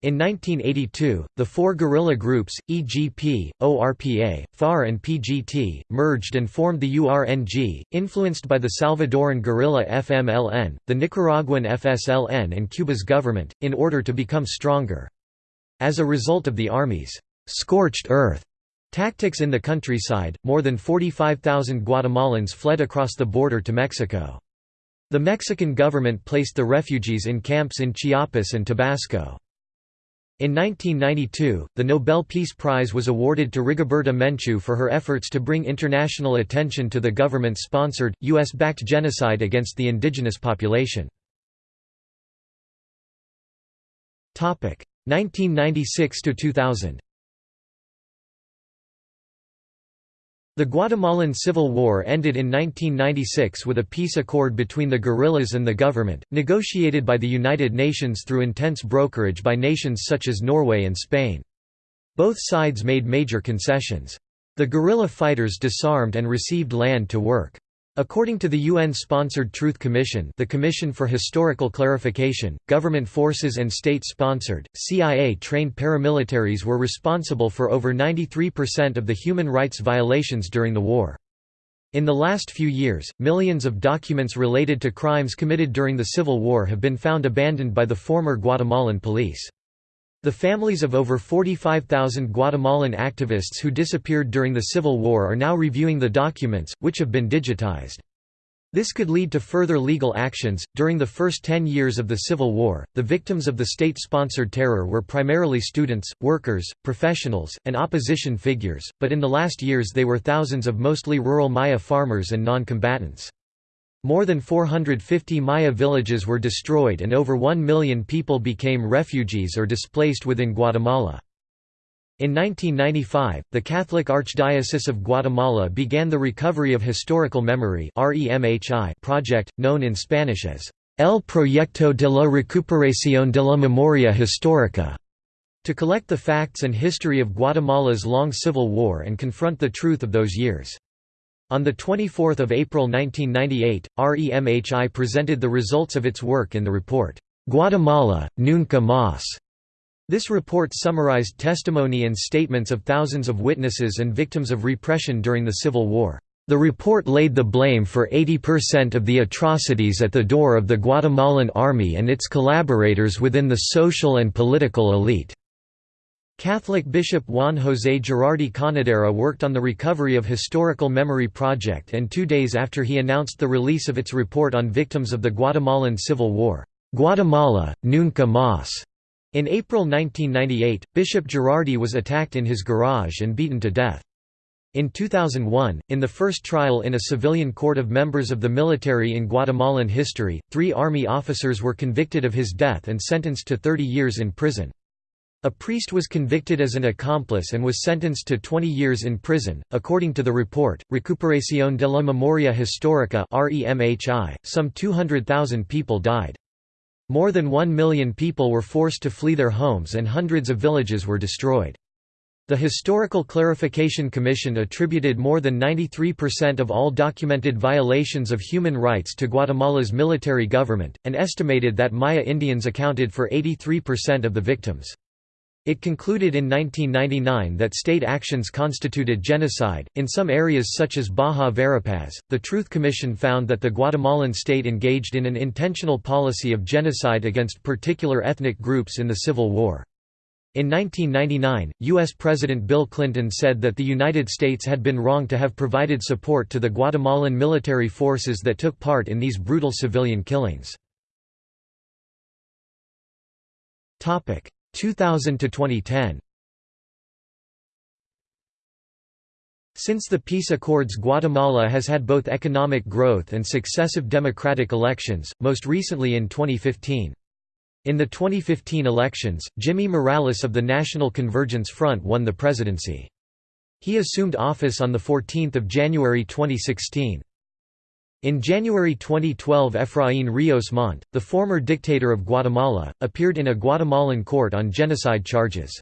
In 1982, the four guerrilla groups, EGP, ORPA, FAR and PGT, merged and formed the URNG, influenced by the Salvadoran guerrilla FMLN, the Nicaraguan FSLN and Cuba's government, in order to become stronger. As a result of the Army's «scorched earth» tactics in the countryside, more than 45,000 Guatemalans fled across the border to Mexico. The Mexican government placed the refugees in camps in Chiapas and Tabasco. In 1992, the Nobel Peace Prize was awarded to Rigoberta Menchú for her efforts to bring international attention to the government-sponsored, U.S.-backed genocide against the indigenous population. 1996–2000 The Guatemalan Civil War ended in 1996 with a peace accord between the guerrillas and the government, negotiated by the United Nations through intense brokerage by nations such as Norway and Spain. Both sides made major concessions. The guerrilla fighters disarmed and received land to work. According to the UN-sponsored Truth Commission the Commission for Historical Clarification, government forces and state-sponsored, CIA-trained paramilitaries were responsible for over 93% of the human rights violations during the war. In the last few years, millions of documents related to crimes committed during the Civil War have been found abandoned by the former Guatemalan police. The families of over 45,000 Guatemalan activists who disappeared during the Civil War are now reviewing the documents, which have been digitized. This could lead to further legal actions. During the first 10 years of the Civil War, the victims of the state sponsored terror were primarily students, workers, professionals, and opposition figures, but in the last years they were thousands of mostly rural Maya farmers and non combatants. More than 450 Maya villages were destroyed and over 1 million people became refugees or displaced within Guatemala. In 1995, the Catholic Archdiocese of Guatemala began the Recovery of Historical Memory project, known in Spanish as El Proyecto de la Recuperación de la Memoria Histórica, to collect the facts and history of Guatemala's long civil war and confront the truth of those years. On 24 April 1998, REMHI presented the results of its work in the report, "'Guatemala, Nunca Más' This report summarized testimony and statements of thousands of witnesses and victims of repression during the Civil War. The report laid the blame for 80% of the atrocities at the door of the Guatemalan army and its collaborators within the social and political elite. Catholic Bishop Juan José Gerardi Conedera worked on the Recovery of Historical Memory Project and two days after he announced the release of its report on victims of the Guatemalan Civil War, Guatemala, Nunca Más. In April 1998, Bishop Gerardi was attacked in his garage and beaten to death. In 2001, in the first trial in a civilian court of members of the military in Guatemalan history, three army officers were convicted of his death and sentenced to 30 years in prison. A priest was convicted as an accomplice and was sentenced to 20 years in prison. According to the report, Recuperación de la Memoria Histórica (REMHI), some 200,000 people died. More than 1 million people were forced to flee their homes and hundreds of villages were destroyed. The Historical Clarification Commission attributed more than 93% of all documented violations of human rights to Guatemala's military government, and estimated that Maya Indians accounted for 83% of the victims. It concluded in 1999 that state actions constituted genocide. In some areas such as Baja Verapaz, the Truth Commission found that the Guatemalan state engaged in an intentional policy of genocide against particular ethnic groups in the Civil War. In 1999, U.S. President Bill Clinton said that the United States had been wrong to have provided support to the Guatemalan military forces that took part in these brutal civilian killings. 2000 to 2010 Since the peace accords Guatemala has had both economic growth and successive democratic elections, most recently in 2015. In the 2015 elections, Jimmy Morales of the National Convergence Front won the presidency. He assumed office on 14 January 2016. In January 2012 Efraín Ríos Montt, the former dictator of Guatemala, appeared in a Guatemalan court on genocide charges.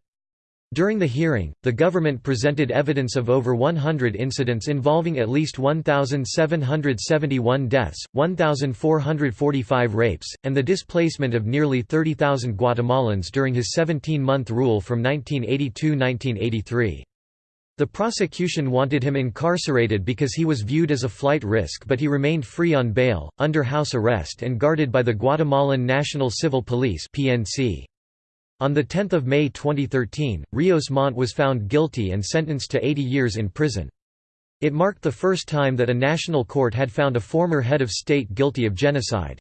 During the hearing, the government presented evidence of over 100 incidents involving at least 1,771 deaths, 1,445 rapes, and the displacement of nearly 30,000 Guatemalans during his 17-month rule from 1982–1983. The prosecution wanted him incarcerated because he was viewed as a flight risk but he remained free on bail, under house arrest and guarded by the Guatemalan National Civil Police. On 10 May 2013, Ríos Montt was found guilty and sentenced to 80 years in prison. It marked the first time that a national court had found a former head of state guilty of genocide.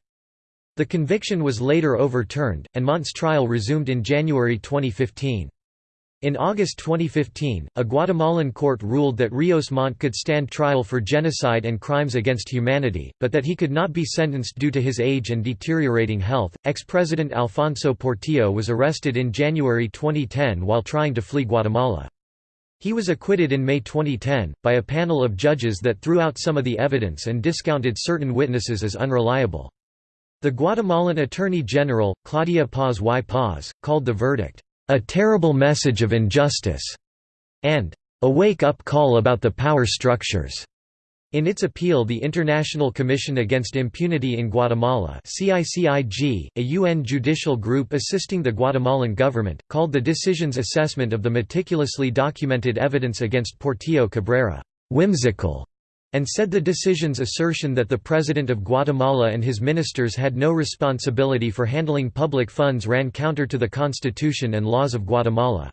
The conviction was later overturned, and Montt's trial resumed in January 2015. In August 2015, a Guatemalan court ruled that Ríos Montt could stand trial for genocide and crimes against humanity, but that he could not be sentenced due to his age and deteriorating health. Ex President Alfonso Portillo was arrested in January 2010 while trying to flee Guatemala. He was acquitted in May 2010, by a panel of judges that threw out some of the evidence and discounted certain witnesses as unreliable. The Guatemalan Attorney General, Claudia Paz y Paz, called the verdict, a terrible message of injustice, and a wake-up call about the power structures. In its appeal the International Commission Against Impunity in Guatemala CICIG, a UN judicial group assisting the Guatemalan government, called the decision's assessment of the meticulously documented evidence against Portillo Cabrera, "...whimsical", and said the decision's assertion that the President of Guatemala and his ministers had no responsibility for handling public funds ran counter to the Constitution and laws of Guatemala.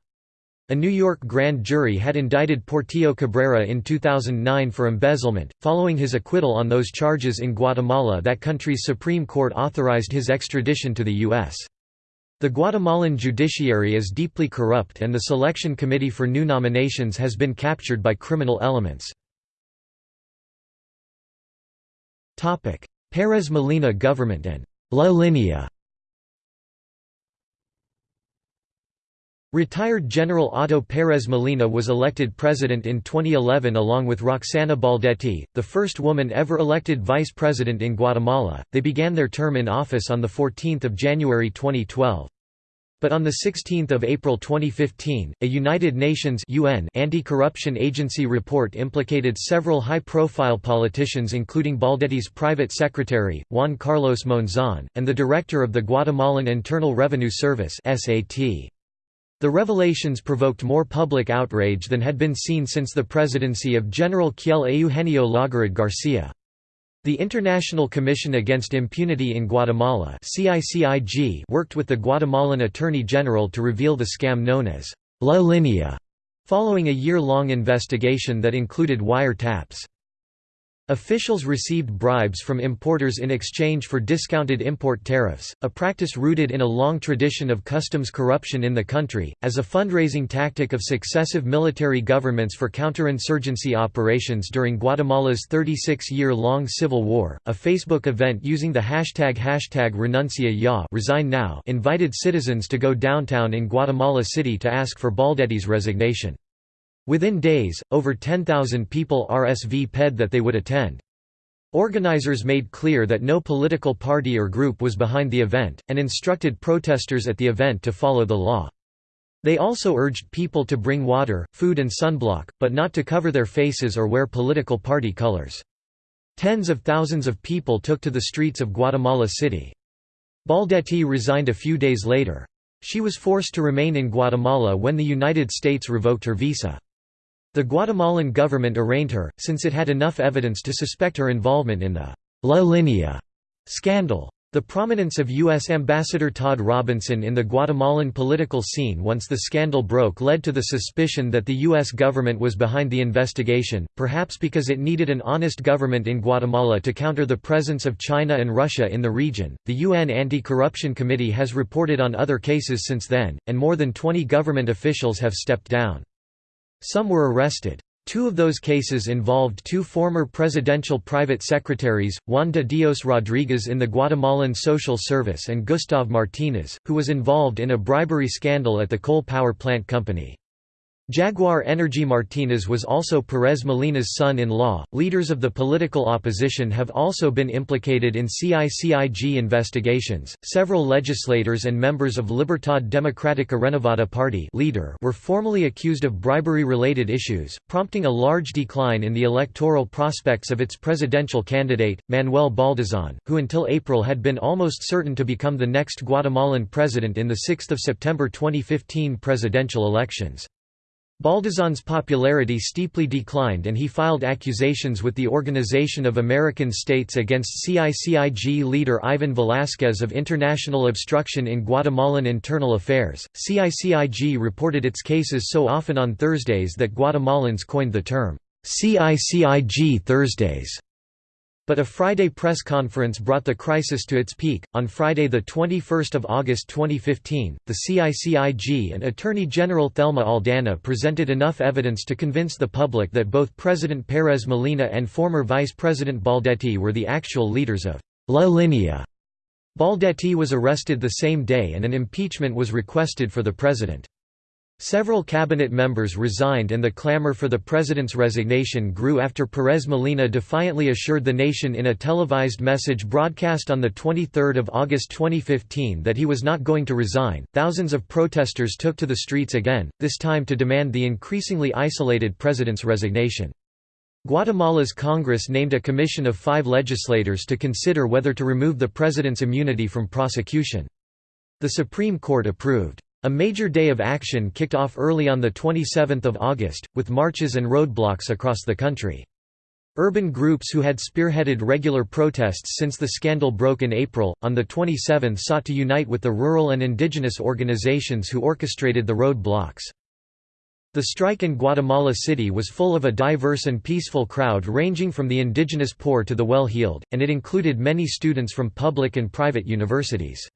A New York grand jury had indicted Portillo Cabrera in 2009 for embezzlement. Following his acquittal on those charges in Guatemala, that country's Supreme Court authorized his extradition to the U.S. The Guatemalan judiciary is deeply corrupt and the selection committee for new nominations has been captured by criminal elements. Pérez Molina government and La Línea Retired General Otto Pérez Molina was elected president in 2011 along with Roxana Baldetti, the first woman ever elected vice president in Guatemala. They began their term in office on 14 January 2012. But on 16 April 2015, a United Nations UN anti-corruption agency report implicated several high-profile politicians including Baldetti's private secretary, Juan Carlos Monzon, and the director of the Guatemalan Internal Revenue Service. The revelations provoked more public outrage than had been seen since the presidency of General Kjell Eugenio Laugerud Garcia. The International Commission Against Impunity in Guatemala worked with the Guatemalan Attorney General to reveal the scam known as La Linea, following a year-long investigation that included wiretaps. Officials received bribes from importers in exchange for discounted import tariffs, a practice rooted in a long tradition of customs corruption in the country. As a fundraising tactic of successive military governments for counterinsurgency operations during Guatemala's 36 year long civil war, a Facebook event using the hashtag hashtag renuncia ya resign now invited citizens to go downtown in Guatemala City to ask for Baldetti's resignation. Within days, over 10,000 people RSVP'd that they would attend. Organizers made clear that no political party or group was behind the event, and instructed protesters at the event to follow the law. They also urged people to bring water, food and sunblock, but not to cover their faces or wear political party colors. Tens of thousands of people took to the streets of Guatemala City. Baldetti resigned a few days later. She was forced to remain in Guatemala when the United States revoked her visa. The Guatemalan government arraigned her, since it had enough evidence to suspect her involvement in the La Linea scandal. The prominence of U.S. Ambassador Todd Robinson in the Guatemalan political scene once the scandal broke led to the suspicion that the U.S. government was behind the investigation, perhaps because it needed an honest government in Guatemala to counter the presence of China and Russia in the region. The UN Anti Corruption Committee has reported on other cases since then, and more than 20 government officials have stepped down. Some were arrested. Two of those cases involved two former presidential private secretaries, Juan de Dios Rodriguez in the Guatemalan Social Service and Gustav Martinez, who was involved in a bribery scandal at the coal power plant company. Jaguar Energy Martinez was also Perez Molina's son-in-law. Leaders of the political opposition have also been implicated in CICIG investigations. Several legislators and members of Libertad Democrática Renovada party leader were formally accused of bribery-related issues, prompting a large decline in the electoral prospects of its presidential candidate, Manuel Baldizón, who until April had been almost certain to become the next Guatemalan president in the 6 September 2015 presidential elections. Baldizón's popularity steeply declined and he filed accusations with the Organization of American States against CICIG leader Ivan Velázquez of international obstruction in Guatemalan internal affairs. CICIG reported its cases so often on Thursdays that Guatemalans coined the term CICIG Thursdays. But a Friday press conference brought the crisis to its peak. On Friday, the 21 August 2015, the CICIG and Attorney General Thelma Aldana presented enough evidence to convince the public that both President Perez Molina and former Vice President Baldetti were the actual leaders of La Linea. Baldetti was arrested the same day and an impeachment was requested for the president. Several cabinet members resigned and the clamor for the president's resignation grew after Perez Molina defiantly assured the nation in a televised message broadcast on the 23rd of August 2015 that he was not going to resign. Thousands of protesters took to the streets again, this time to demand the increasingly isolated president's resignation. Guatemala's Congress named a commission of 5 legislators to consider whether to remove the president's immunity from prosecution. The Supreme Court approved. A major day of action kicked off early on 27 August, with marches and roadblocks across the country. Urban groups who had spearheaded regular protests since the scandal broke in April, on the 27th sought to unite with the rural and indigenous organizations who orchestrated the roadblocks. The strike in Guatemala City was full of a diverse and peaceful crowd ranging from the indigenous poor to the well-heeled, and it included many students from public and private universities.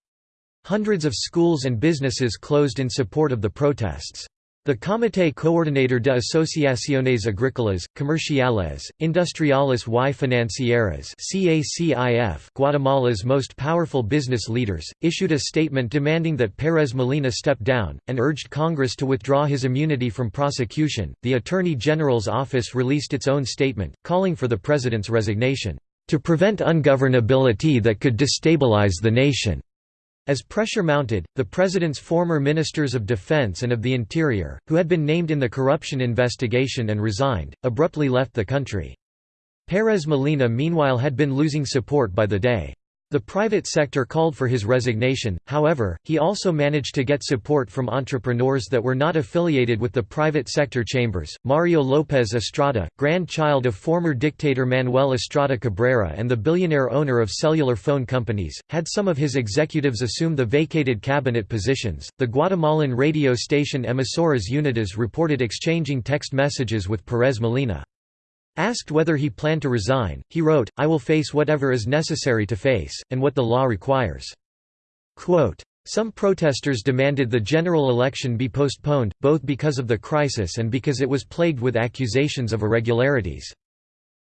Hundreds of schools and businesses closed in support of the protests. The Comité Coordinador de Asociaciones Agrícolas, Comerciales, Industriales y Financieras Guatemala's most powerful business leaders, issued a statement demanding that Pérez Molina step down, and urged Congress to withdraw his immunity from prosecution. The Attorney General's office released its own statement, calling for the president's resignation, to prevent ungovernability that could destabilize the nation. As pressure mounted, the president's former ministers of defense and of the interior, who had been named in the corruption investigation and resigned, abruptly left the country. Pérez Molina meanwhile had been losing support by the day. The private sector called for his resignation, however, he also managed to get support from entrepreneurs that were not affiliated with the private sector chambers. Mario Lopez Estrada, grandchild of former dictator Manuel Estrada Cabrera and the billionaire owner of cellular phone companies, had some of his executives assume the vacated cabinet positions. The Guatemalan radio station Emisoras Unidas reported exchanging text messages with Pérez Molina. Asked whether he planned to resign, he wrote, I will face whatever is necessary to face, and what the law requires. Quote, some protesters demanded the general election be postponed, both because of the crisis and because it was plagued with accusations of irregularities.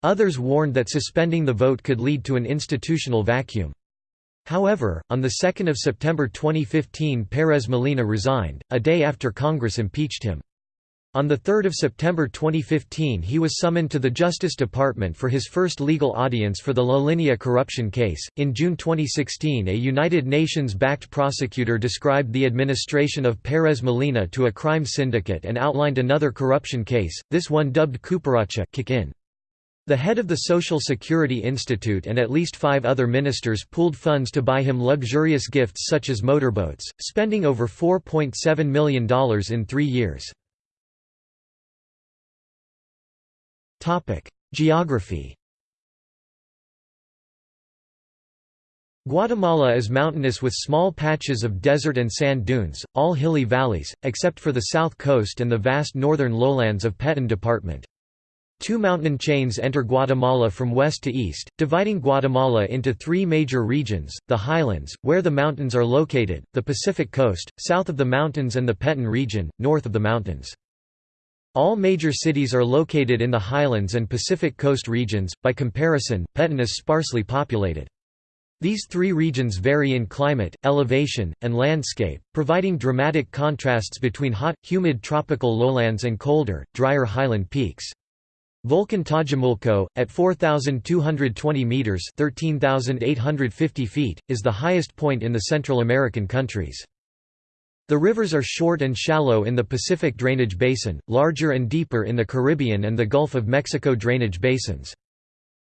Others warned that suspending the vote could lead to an institutional vacuum. However, on 2 September 2015 Pérez Molina resigned, a day after Congress impeached him. On 3 September 2015 he was summoned to the Justice Department for his first legal audience for the La Linea corruption case. In June 2016 a United Nations-backed prosecutor described the administration of Pérez Molina to a crime syndicate and outlined another corruption case, this one dubbed Cooperacha kick in. The head of the Social Security Institute and at least five other ministers pooled funds to buy him luxurious gifts such as motorboats, spending over $4.7 million in three years. Geography Guatemala is mountainous with small patches of desert and sand dunes, all hilly valleys, except for the south coast and the vast northern lowlands of Petén Department. Two mountain chains enter Guatemala from west to east, dividing Guatemala into three major regions, the highlands, where the mountains are located, the Pacific coast, south of the mountains and the Petén region, north of the mountains. All major cities are located in the highlands and Pacific coast regions, by comparison, Petén is sparsely populated. These three regions vary in climate, elevation, and landscape, providing dramatic contrasts between hot, humid tropical lowlands and colder, drier highland peaks. Volcan Tajumulco, at 4,220 metres 13,850 feet, is the highest point in the Central American countries. The rivers are short and shallow in the Pacific Drainage Basin, larger and deeper in the Caribbean and the Gulf of Mexico drainage basins.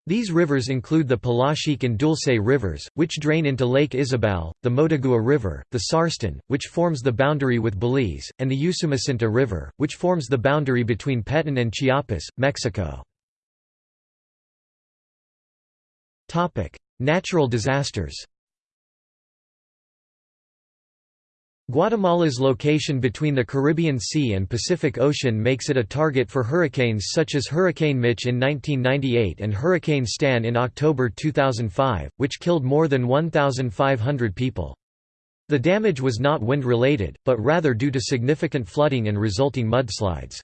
These rivers include the Polochic and Dulce rivers, which drain into Lake Izabal, the Motagua River, the Sarstún, which forms the boundary with Belize, and the Usumacinta River, which forms the boundary between Petén and Chiapas, Mexico. Natural disasters Guatemala's location between the Caribbean Sea and Pacific Ocean makes it a target for hurricanes such as Hurricane Mitch in 1998 and Hurricane Stan in October 2005, which killed more than 1,500 people. The damage was not wind-related, but rather due to significant flooding and resulting mudslides.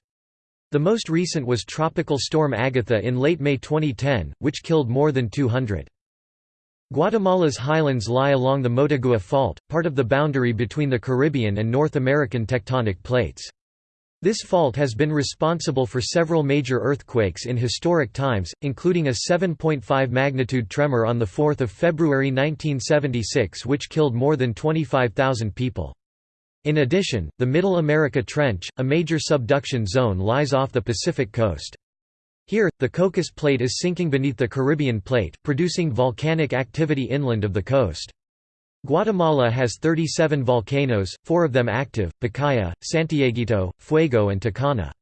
The most recent was Tropical Storm Agatha in late May 2010, which killed more than 200. Guatemala's highlands lie along the Motagua Fault, part of the boundary between the Caribbean and North American tectonic plates. This fault has been responsible for several major earthquakes in historic times, including a 7.5 magnitude tremor on 4 February 1976 which killed more than 25,000 people. In addition, the Middle America Trench, a major subduction zone lies off the Pacific coast. Here, the Cocos Plate is sinking beneath the Caribbean Plate, producing volcanic activity inland of the coast. Guatemala has 37 volcanoes, four of them active, Pacaya, Santiaguito, Fuego and Tacana.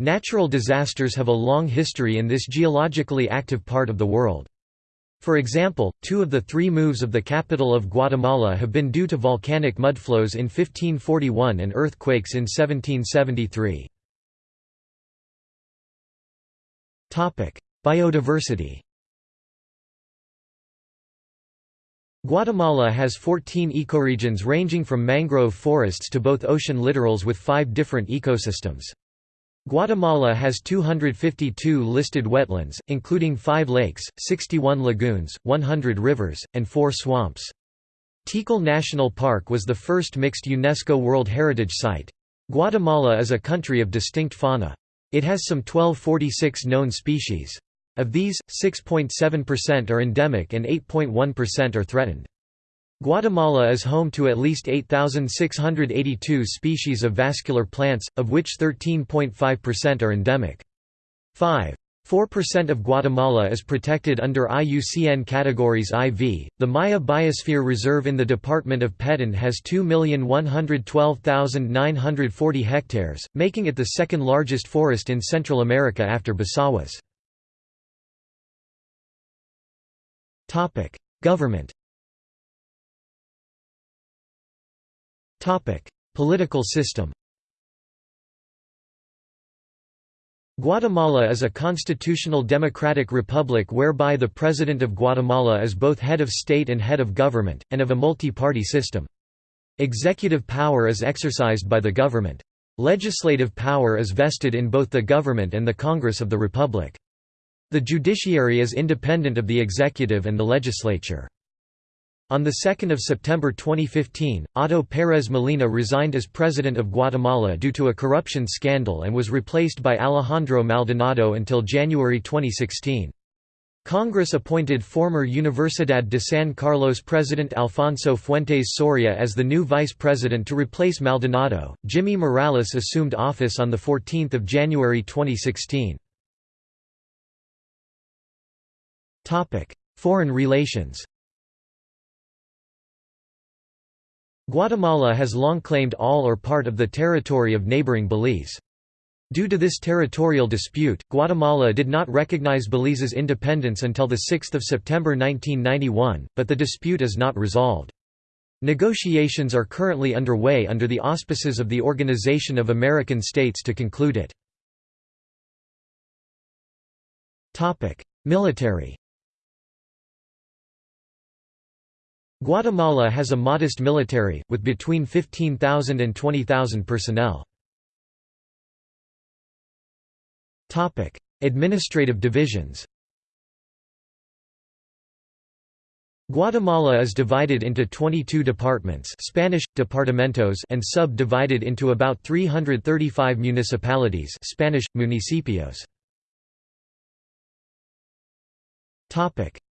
Natural disasters have a long history in this geologically active part of the world. For example, two of the three moves of the capital of Guatemala have been due to volcanic mudflows in 1541 and earthquakes in 1773. Biodiversity Guatemala has 14 ecoregions ranging from mangrove forests to both ocean littorals with five different ecosystems. Guatemala has 252 listed wetlands, including five lakes, 61 lagoons, 100 rivers, and four swamps. Tikal National Park was the first mixed UNESCO World Heritage Site. Guatemala is a country of distinct fauna. It has some 1246 known species. Of these, 6.7% are endemic and 8.1% are threatened. Guatemala is home to at least 8,682 species of vascular plants, of which 13.5% are endemic. 5. 4% of Guatemala is protected under IUCN categories IV. The Maya Biosphere Reserve in the department of Petén has 2,112,940 hectares, making it the second largest forest in Central America after Bosawás. Topic: Government. Topic: Political system. Guatemala is a constitutional democratic republic whereby the President of Guatemala is both head of state and head of government, and of a multi-party system. Executive power is exercised by the government. Legislative power is vested in both the government and the Congress of the Republic. The judiciary is independent of the executive and the legislature. On 2 September 2015, Otto Pérez Molina resigned as President of Guatemala due to a corruption scandal and was replaced by Alejandro Maldonado until January 2016. Congress appointed former Universidad de San Carlos President Alfonso Fuentes Soria as the new vice president to replace Maldonado. Jimmy Morales assumed office on 14 January 2016. Foreign relations Guatemala has long claimed all or part of the territory of neighboring Belize. Due to this territorial dispute, Guatemala did not recognize Belize's independence until 6 September 1991, but the dispute is not resolved. Negotiations are currently underway under the auspices of the Organization of American States to conclude it. Military Guatemala has a modest military, with between 15,000 and 20,000 personnel. Administrative divisions Guatemala is divided into 22 departments Spanish, departamentos and sub-divided into about 335 municipalities Spanish, municipios.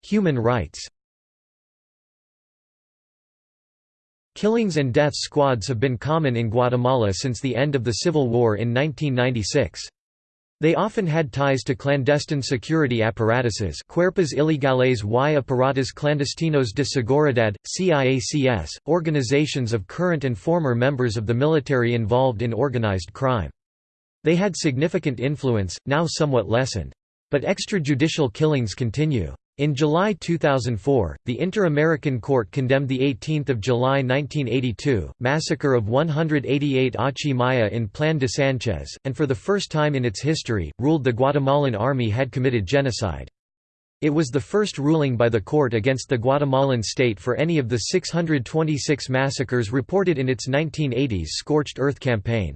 Human rights Killings and death squads have been common in Guatemala since the end of the Civil War in 1996. They often had ties to clandestine security apparatuses Cuerpos Ilegales y Aparatos Clandestinos de Seguridad, CIACS, organizations of current and former members of the military involved in organized crime. They had significant influence, now somewhat lessened. But extrajudicial killings continue. In July 2004, the Inter-American Court condemned the 18 July 1982, massacre of 188 Achi Maya in Plan de Sanchez, and for the first time in its history, ruled the Guatemalan army had committed genocide. It was the first ruling by the court against the Guatemalan state for any of the 626 massacres reported in its 1980s Scorched Earth campaign.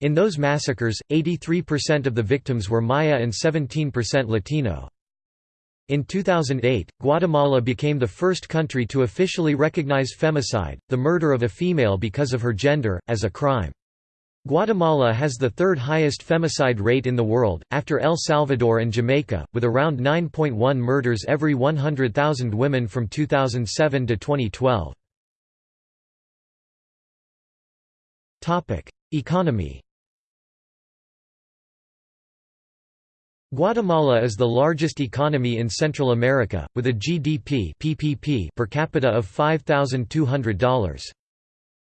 In those massacres, 83% of the victims were Maya and 17% Latino. In 2008, Guatemala became the first country to officially recognize femicide, the murder of a female because of her gender, as a crime. Guatemala has the third highest femicide rate in the world, after El Salvador and Jamaica, with around 9.1 murders every 100,000 women from 2007 to 2012. Economy Guatemala is the largest economy in Central America, with a GDP PPP per capita of $5,200.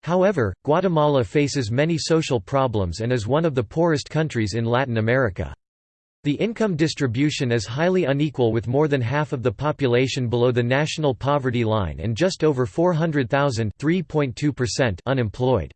However, Guatemala faces many social problems and is one of the poorest countries in Latin America. The income distribution is highly unequal with more than half of the population below the national poverty line and just over 400,000 unemployed.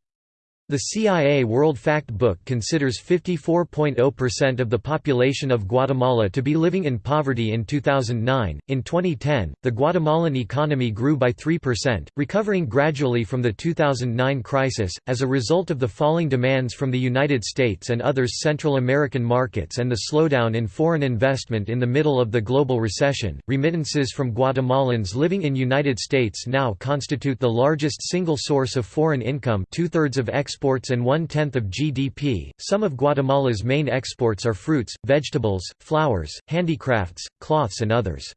The CIA World Fact Book considers 54.0% of the population of Guatemala to be living in poverty in 2009. In 2010, the Guatemalan economy grew by 3%, recovering gradually from the 2009 crisis, as a result of the falling demands from the United States and other Central American markets and the slowdown in foreign investment in the middle of the global recession. Remittances from Guatemalans living in United States now constitute the largest single source of foreign income, two thirds of exports exports and one-tenth of GDP. Some of Guatemala's main exports are fruits, vegetables, flowers, handicrafts, cloths and others.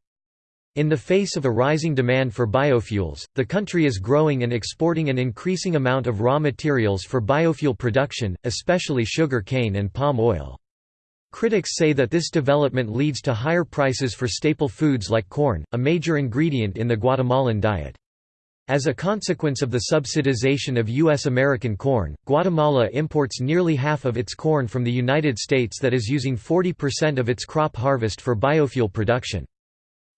In the face of a rising demand for biofuels, the country is growing and exporting an increasing amount of raw materials for biofuel production, especially sugar cane and palm oil. Critics say that this development leads to higher prices for staple foods like corn, a major ingredient in the Guatemalan diet. As a consequence of the subsidization of U.S. American corn, Guatemala imports nearly half of its corn from the United States that is using 40% of its crop harvest for biofuel production.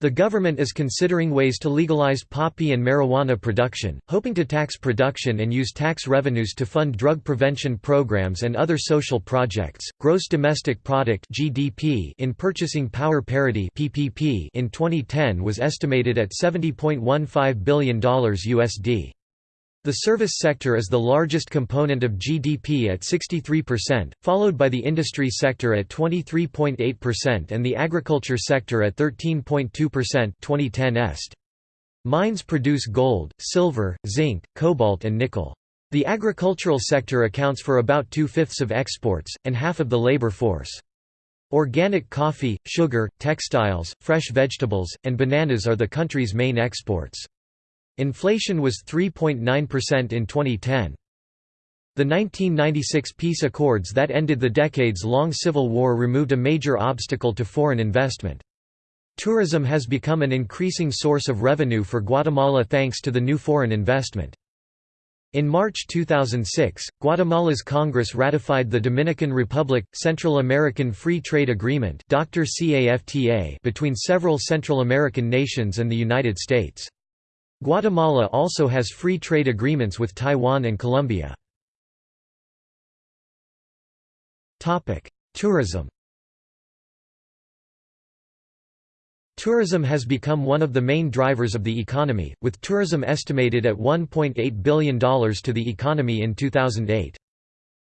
The government is considering ways to legalize poppy and marijuana production, hoping to tax production and use tax revenues to fund drug prevention programs and other social projects. Gross domestic product (GDP) in purchasing power parity (PPP) in 2010 was estimated at $70.15 billion USD. The service sector is the largest component of GDP at 63%, followed by the industry sector at 23.8% and the agriculture sector at 13.2% 2010 est. Mines produce gold, silver, zinc, cobalt and nickel. The agricultural sector accounts for about two-fifths of exports, and half of the labor force. Organic coffee, sugar, textiles, fresh vegetables, and bananas are the country's main exports. Inflation was 3.9% in 2010. The 1996 peace accords that ended the decades-long civil war removed a major obstacle to foreign investment. Tourism has become an increasing source of revenue for Guatemala thanks to the new foreign investment. In March 2006, Guatemala's Congress ratified the Dominican Republic Central American Free Trade Agreement between several Central American nations and the United States. Guatemala also has free trade agreements with Taiwan and Colombia. Tourism Tourism has become one of the main drivers of the economy, with tourism estimated at $1.8 billion to the economy in 2008.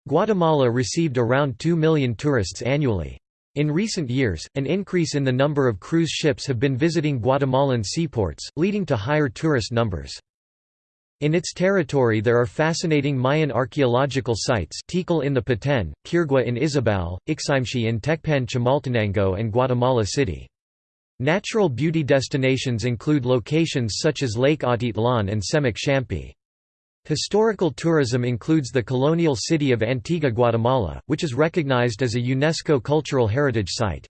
Guatemala received around 2 million tourists annually. In recent years, an increase in the number of cruise ships have been visiting Guatemalan seaports, leading to higher tourist numbers. In its territory there are fascinating Mayan archaeological sites Tikal in the Petén, Quirigua in Izabal, Iximche in Tecpan Chimaltenango and Guatemala City. Natural beauty destinations include locations such as Lake Atitlan and Semuc Champey. Historical tourism includes the colonial city of Antigua Guatemala, which is recognized as a UNESCO Cultural Heritage Site.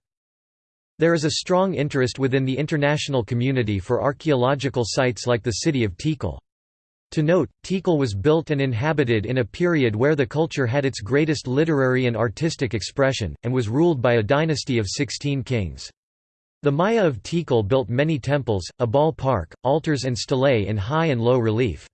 There is a strong interest within the international community for archaeological sites like the city of Tikal. To note, Tikal was built and inhabited in a period where the culture had its greatest literary and artistic expression, and was ruled by a dynasty of 16 kings. The Maya of Tikal built many temples, a ball park, altars and stelae in high and low relief.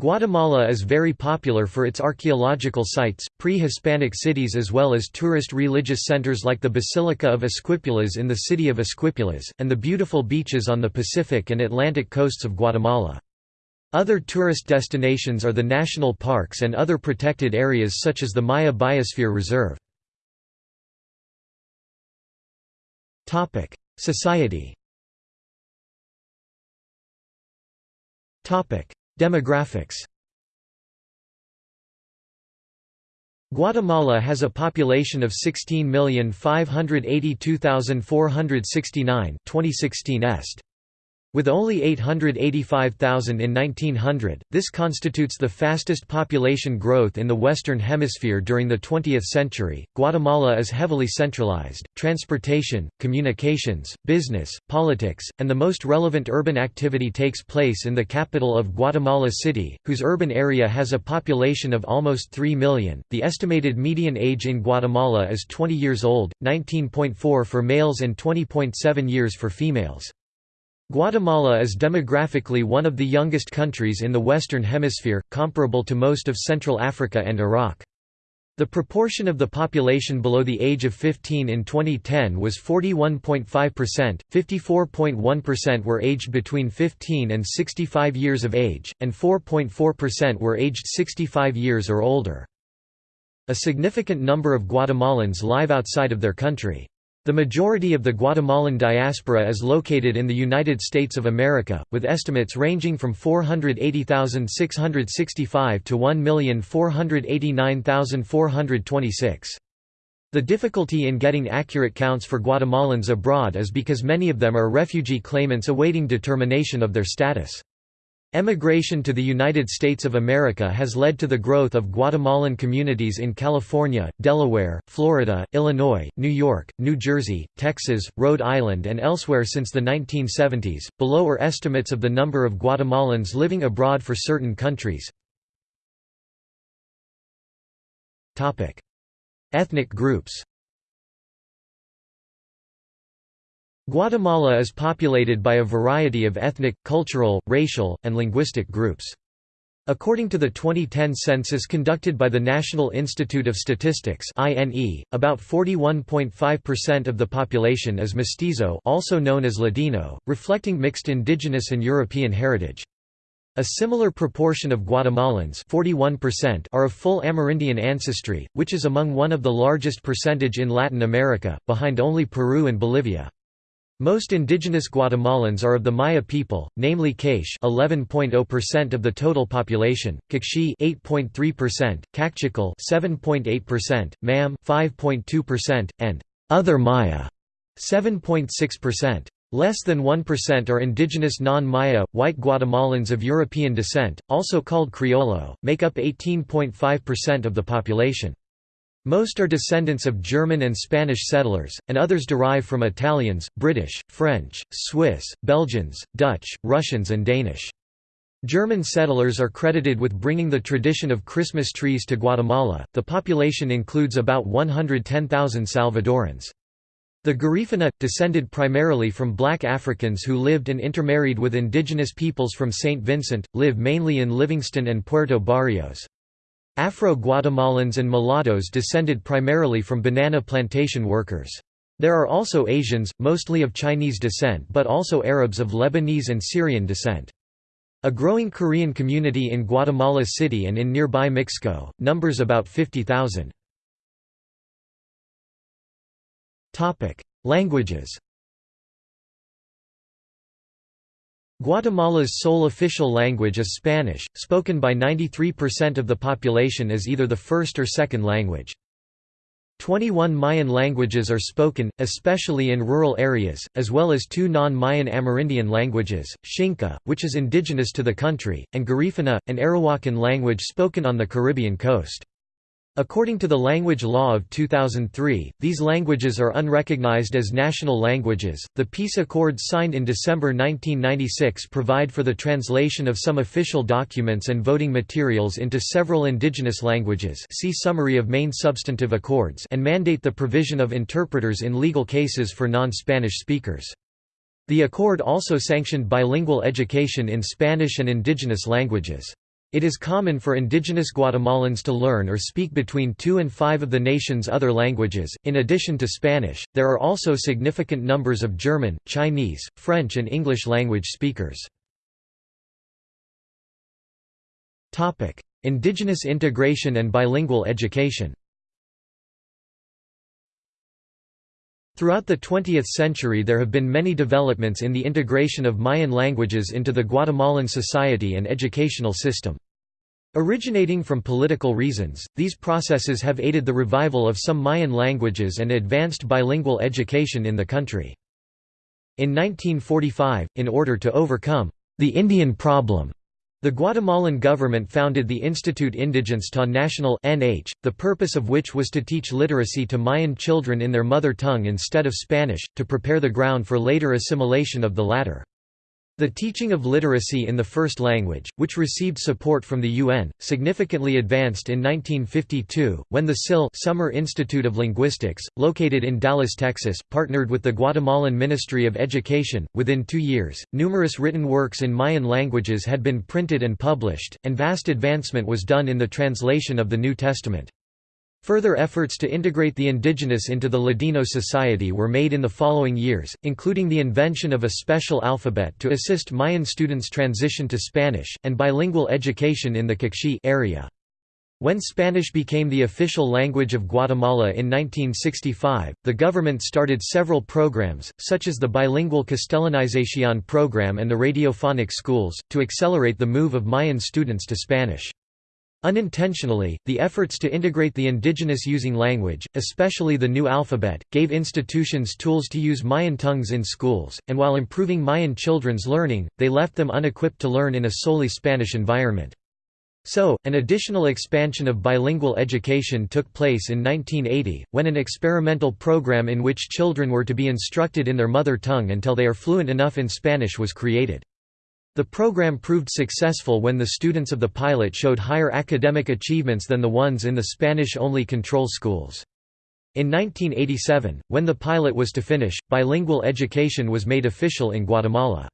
Guatemala is very popular for its archaeological sites, pre-Hispanic cities as well as tourist religious centers like the Basilica of Esquipulas in the city of Esquipulas, and the beautiful beaches on the Pacific and Atlantic coasts of Guatemala. Other tourist destinations are the national parks and other protected areas such as the Maya Biosphere Reserve. Society Demographics Guatemala has a population of 16,582,469 2016 est. With only 885,000 in 1900, this constitutes the fastest population growth in the Western Hemisphere during the 20th century. Guatemala is heavily centralized. Transportation, communications, business, politics, and the most relevant urban activity takes place in the capital of Guatemala City, whose urban area has a population of almost 3 million. The estimated median age in Guatemala is 20 years old, 19.4 for males and 20.7 years for females. Guatemala is demographically one of the youngest countries in the Western Hemisphere, comparable to most of Central Africa and Iraq. The proportion of the population below the age of 15 in 2010 was 41.5%, 54.1% were aged between 15 and 65 years of age, and 4.4% were aged 65 years or older. A significant number of Guatemalans live outside of their country. The majority of the Guatemalan diaspora is located in the United States of America, with estimates ranging from 480,665 to 1,489,426. The difficulty in getting accurate counts for Guatemalans abroad is because many of them are refugee claimants awaiting determination of their status. Emigration to the United States of America has led to the growth of Guatemalan communities in California, Delaware, Florida, Illinois, New York, New Jersey, Texas, Rhode Island, and elsewhere since the 1970s. Below are estimates of the number of Guatemalans living abroad for certain countries. Topic: Ethnic groups. Guatemala is populated by a variety of ethnic, cultural, racial, and linguistic groups. According to the 2010 census conducted by the National Institute of Statistics (INE), about 41.5% of the population is mestizo, also known as Ladino, reflecting mixed indigenous and European heritage. A similar proportion of Guatemalans 41% are of full Amerindian ancestry, which is among one of the largest percentage in Latin America, behind only Peru and Bolivia. Most indigenous Guatemalans are of the Maya people, namely K'iche' 11.0% of the total population, Q'eqchi' 8.3%, Kaqchikel 7.8%, Mam 5.2%, and other Maya 7.6%. Less than 1% are indigenous non-Maya, white Guatemalans of European descent, also called Criollo, make up 18.5% of the population. Most are descendants of German and Spanish settlers, and others derive from Italians, British, French, Swiss, Belgians, Dutch, Russians and Danish. German settlers are credited with bringing the tradition of Christmas trees to Guatemala. The population includes about 110,000 Salvadorans. The Garifuna, descended primarily from black Africans who lived and intermarried with indigenous peoples from St. Vincent, live mainly in Livingston and Puerto Barrios. Afro-Guatemalans and mulattoes descended primarily from banana plantation workers. There are also Asians, mostly of Chinese descent but also Arabs of Lebanese and Syrian descent. A growing Korean community in Guatemala City and in nearby Mixco, numbers about 50,000. Languages Guatemala's sole official language is Spanish, spoken by 93% of the population as either the first or second language. 21 Mayan languages are spoken, especially in rural areas, as well as two non-Mayan Amerindian languages, Xinca, which is indigenous to the country, and Garifuna, an Arawakan language spoken on the Caribbean coast. According to the Language Law of 2003, these languages are unrecognized as national languages. The peace accords signed in December 1996 provide for the translation of some official documents and voting materials into several indigenous languages. See summary of main substantive accords and mandate the provision of interpreters in legal cases for non-Spanish speakers. The accord also sanctioned bilingual education in Spanish and indigenous languages. It is common for indigenous Guatemalans to learn or speak between two and five of the nation's other languages. In addition to Spanish, there are also significant numbers of German, Chinese, French, and English language speakers. Topic: Indigenous integration and bilingual education. Throughout the 20th century there have been many developments in the integration of Mayan languages into the Guatemalan society and educational system. Originating from political reasons, these processes have aided the revival of some Mayan languages and advanced bilingual education in the country. In 1945, in order to overcome the Indian problem, the Guatemalan government founded the Instituto Indigenista Nacional (NH), the purpose of which was to teach literacy to Mayan children in their mother tongue instead of Spanish, to prepare the ground for later assimilation of the latter. The teaching of literacy in the first language, which received support from the UN, significantly advanced in 1952, when the SIL Summer Institute of Linguistics, located in Dallas, Texas, partnered with the Guatemalan Ministry of Education. Within two years, numerous written works in Mayan languages had been printed and published, and vast advancement was done in the translation of the New Testament. Further efforts to integrate the indigenous into the Ladino society were made in the following years, including the invention of a special alphabet to assist Mayan students transition to Spanish, and bilingual education in the Q'eqchi' area. When Spanish became the official language of Guatemala in 1965, the government started several programs, such as the Bilingual Castellanización program and the radiophonic schools, to accelerate the move of Mayan students to Spanish. Unintentionally, the efforts to integrate the indigenous using language, especially the new alphabet, gave institutions tools to use Mayan tongues in schools, and while improving Mayan children's learning, they left them unequipped to learn in a solely Spanish environment. So, an additional expansion of bilingual education took place in 1980, when an experimental program in which children were to be instructed in their mother tongue until they are fluent enough in Spanish was created. The program proved successful when the students of the pilot showed higher academic achievements than the ones in the Spanish-only control schools. In 1987, when the pilot was to finish, bilingual education was made official in Guatemala.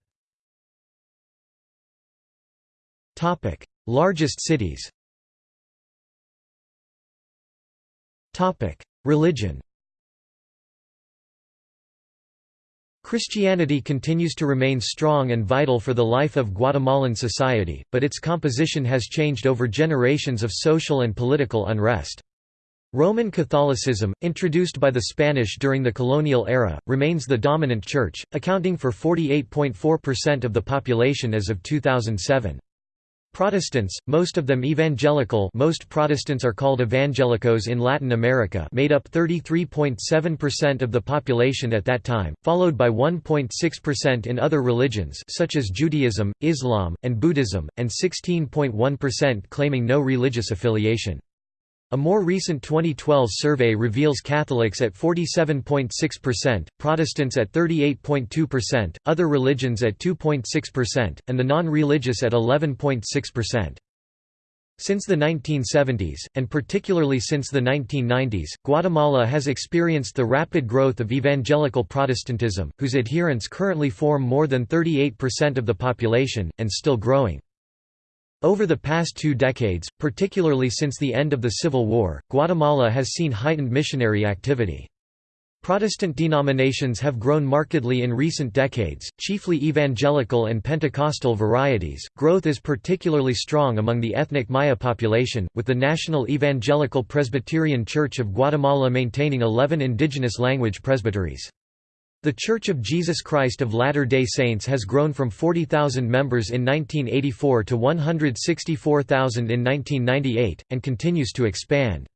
Topic: Largest cities Topic: Religion Christianity continues to remain strong and vital for the life of Guatemalan society, but its composition has changed over generations of social and political unrest. Roman Catholicism, introduced by the Spanish during the colonial era, remains the dominant church, accounting for 48.4% of the population as of 2007. Protestants, most of them evangelical most Protestants are called evangelicos in Latin America made up 33.7% of the population at that time, followed by 1.6% in other religions such as Judaism, Islam, and Buddhism, and 16.1% claiming no religious affiliation. A more recent 2012 survey reveals Catholics at 47.6%, Protestants at 38.2%, other religions at 2.6%, and the non-religious at 11.6%. Since the 1970s, and particularly since the 1990s, Guatemala has experienced the rapid growth of evangelical Protestantism, whose adherents currently form more than 38% of the population, and still growing. Over the past two decades, particularly since the end of the Civil War, Guatemala has seen heightened missionary activity. Protestant denominations have grown markedly in recent decades, chiefly evangelical and Pentecostal varieties. Growth is particularly strong among the ethnic Maya population, with the National Evangelical Presbyterian Church of Guatemala maintaining 11 indigenous language presbyteries. The Church of Jesus Christ of Latter-day Saints has grown from 40,000 members in 1984 to 164,000 in 1998, and continues to expand.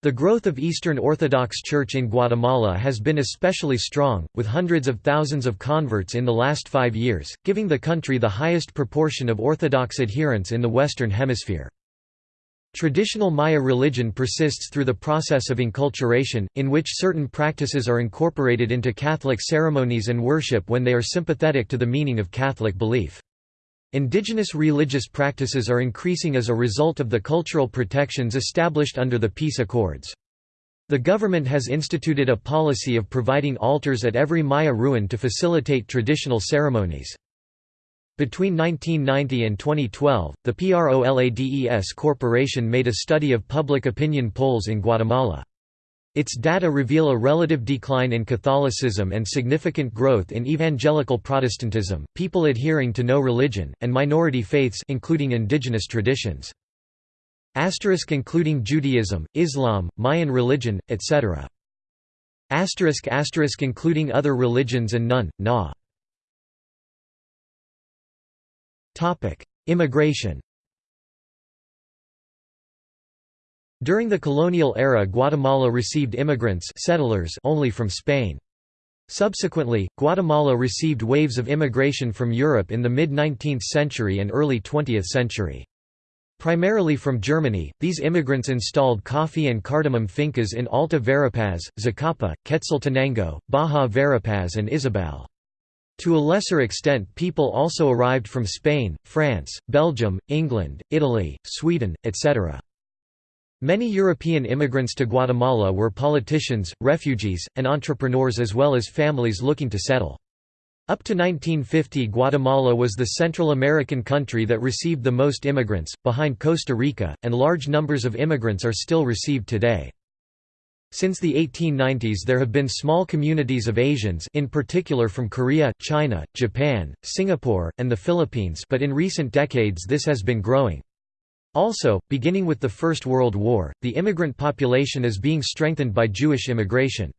The growth of Eastern Orthodox Church in Guatemala has been especially strong, with hundreds of thousands of converts in the last five years, giving the country the highest proportion of Orthodox adherents in the Western Hemisphere. Traditional Maya religion persists through the process of enculturation, in which certain practices are incorporated into Catholic ceremonies and worship when they are sympathetic to the meaning of Catholic belief. Indigenous religious practices are increasing as a result of the cultural protections established under the peace accords. The government has instituted a policy of providing altars at every Maya ruin to facilitate traditional ceremonies. Between 1990 and 2012, the PROLADES Corporation made a study of public opinion polls in Guatemala. Its data reveal a relative decline in Catholicism and significant growth in evangelical Protestantism, people adhering to no religion, and minority faiths including indigenous traditions. Asterisk including Judaism, Islam, Mayan religion, etc. Asterisk asterisk including other religions and none, na. Immigration During the colonial era Guatemala received immigrants settlers only from Spain. Subsequently, Guatemala received waves of immigration from Europe in the mid-19th century and early 20th century. Primarily from Germany, these immigrants installed coffee and cardamom fincas in Alta Verapaz, Zacapa, Quetzaltenango, Baja Verapaz and Izabal. To a lesser extent people also arrived from Spain, France, Belgium, England, Italy, Sweden, etc. Many European immigrants to Guatemala were politicians, refugees, and entrepreneurs as well as families looking to settle. Up to 1950 Guatemala was the Central American country that received the most immigrants, behind Costa Rica, and large numbers of immigrants are still received today. Since the 1890s there have been small communities of Asians in particular from Korea, China, Japan, Singapore, and the Philippines but in recent decades this has been growing. Also, beginning with the First World War, the immigrant population is being strengthened by Jewish immigration.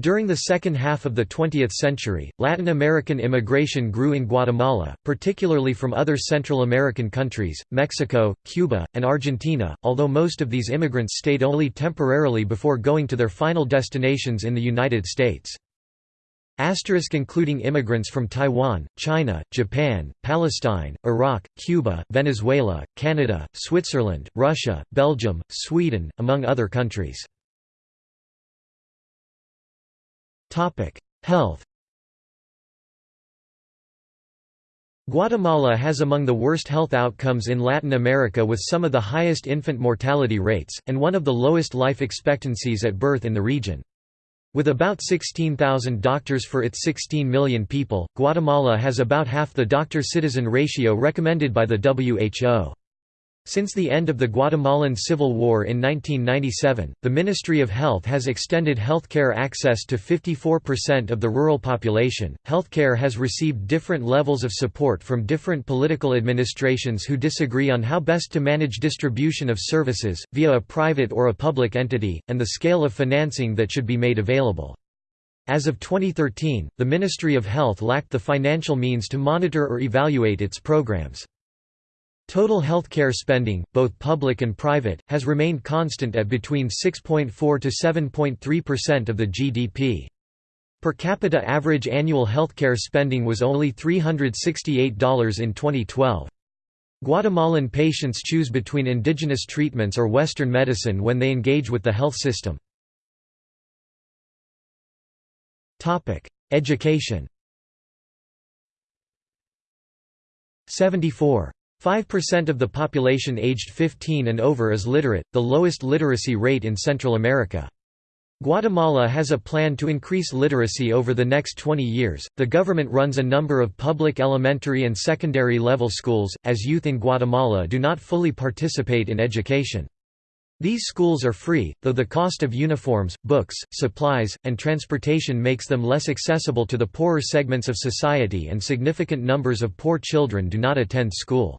During the second half of the 20th century, Latin American immigration grew in Guatemala, particularly from other Central American countries, Mexico, Cuba, and Argentina, although most of these immigrants stayed only temporarily before going to their final destinations in the United States. Asterisk including immigrants from Taiwan, China, Japan, Palestine, Iraq, Cuba, Venezuela, Canada, Switzerland, Russia, Belgium, Sweden, among other countries. Health Guatemala has among the worst health outcomes in Latin America with some of the highest infant mortality rates, and one of the lowest life expectancies at birth in the region. With about 16,000 doctors for its 16 million people, Guatemala has about half the doctor-citizen ratio recommended by the WHO. Since the end of the Guatemalan Civil War in 1997, the Ministry of Health has extended healthcare access to 54% of the rural population. Healthcare has received different levels of support from different political administrations who disagree on how best to manage distribution of services, via a private or a public entity, and the scale of financing that should be made available. As of 2013, the Ministry of Health lacked the financial means to monitor or evaluate its programs. Total healthcare spending, both public and private, has remained constant at between 6.4 to 7.3% of the GDP. Per capita average annual healthcare spending was only $368 in 2012. Guatemalan patients choose between indigenous treatments or Western medicine when they engage with the health system. Education 74 5% of the population aged 15 and over is literate, the lowest literacy rate in Central America. Guatemala has a plan to increase literacy over the next 20 years. The government runs a number of public elementary and secondary level schools, as youth in Guatemala do not fully participate in education. These schools are free, though the cost of uniforms, books, supplies, and transportation makes them less accessible to the poorer segments of society and significant numbers of poor children do not attend school.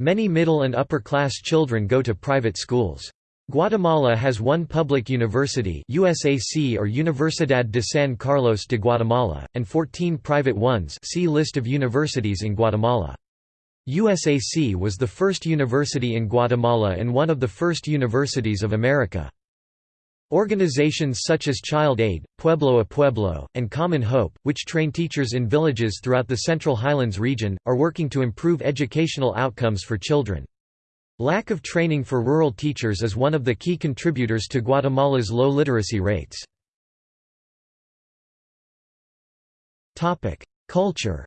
Many middle and upper-class children go to private schools. Guatemala has one public university USAC or Universidad de San Carlos de Guatemala, and 14 private ones see List of universities in Guatemala. USAC was the first university in Guatemala and one of the first universities of America. Organizations such as Child Aid, Pueblo a Pueblo, and Common Hope, which train teachers in villages throughout the Central Highlands region, are working to improve educational outcomes for children. Lack of training for rural teachers is one of the key contributors to Guatemala's low literacy rates. Culture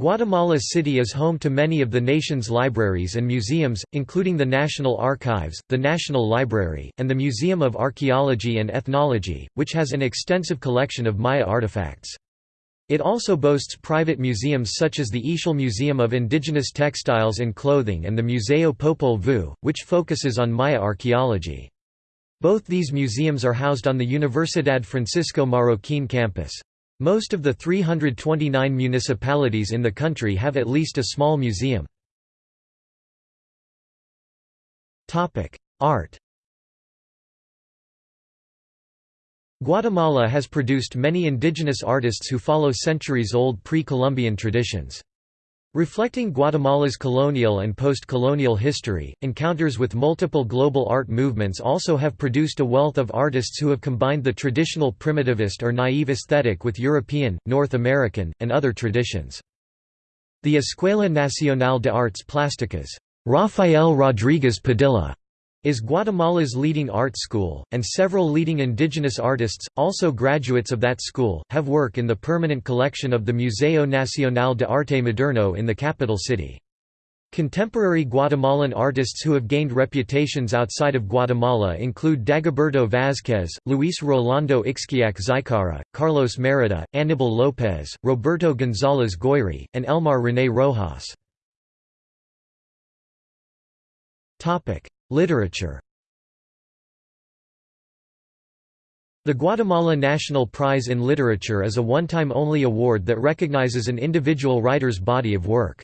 Guatemala City is home to many of the nation's libraries and museums, including the National Archives, the National Library, and the Museum of Archaeology and Ethnology, which has an extensive collection of Maya artifacts. It also boasts private museums such as the Ixchel Museum of Indigenous Textiles and Clothing and the Museo Popol Vuh, which focuses on Maya archaeology. Both these museums are housed on the Universidad Francisco Marroquín campus. Most of the 329 municipalities in the country have at least a small museum. Art Guatemala has produced many indigenous artists who follow centuries-old pre-Columbian traditions. Reflecting Guatemala's colonial and post-colonial history, encounters with multiple global art movements also have produced a wealth of artists who have combined the traditional primitivist or naive aesthetic with European, North American, and other traditions. The Escuela Nacional de Artes Plásticas Rafael Rodríguez Padilla is Guatemala's leading art school, and several leading indigenous artists, also graduates of that school, have work in the permanent collection of the Museo Nacional de Arte Moderno in the capital city. Contemporary Guatemalan artists who have gained reputations outside of Guatemala include Dagoberto Vázquez, Luis Rolando Ixquiac Xicara, Carlos Merida, Aníbal López, Roberto González Goyri, and Elmar René Rojas. Literature The Guatemala National Prize in Literature is a one-time only award that recognizes an individual writer's body of work.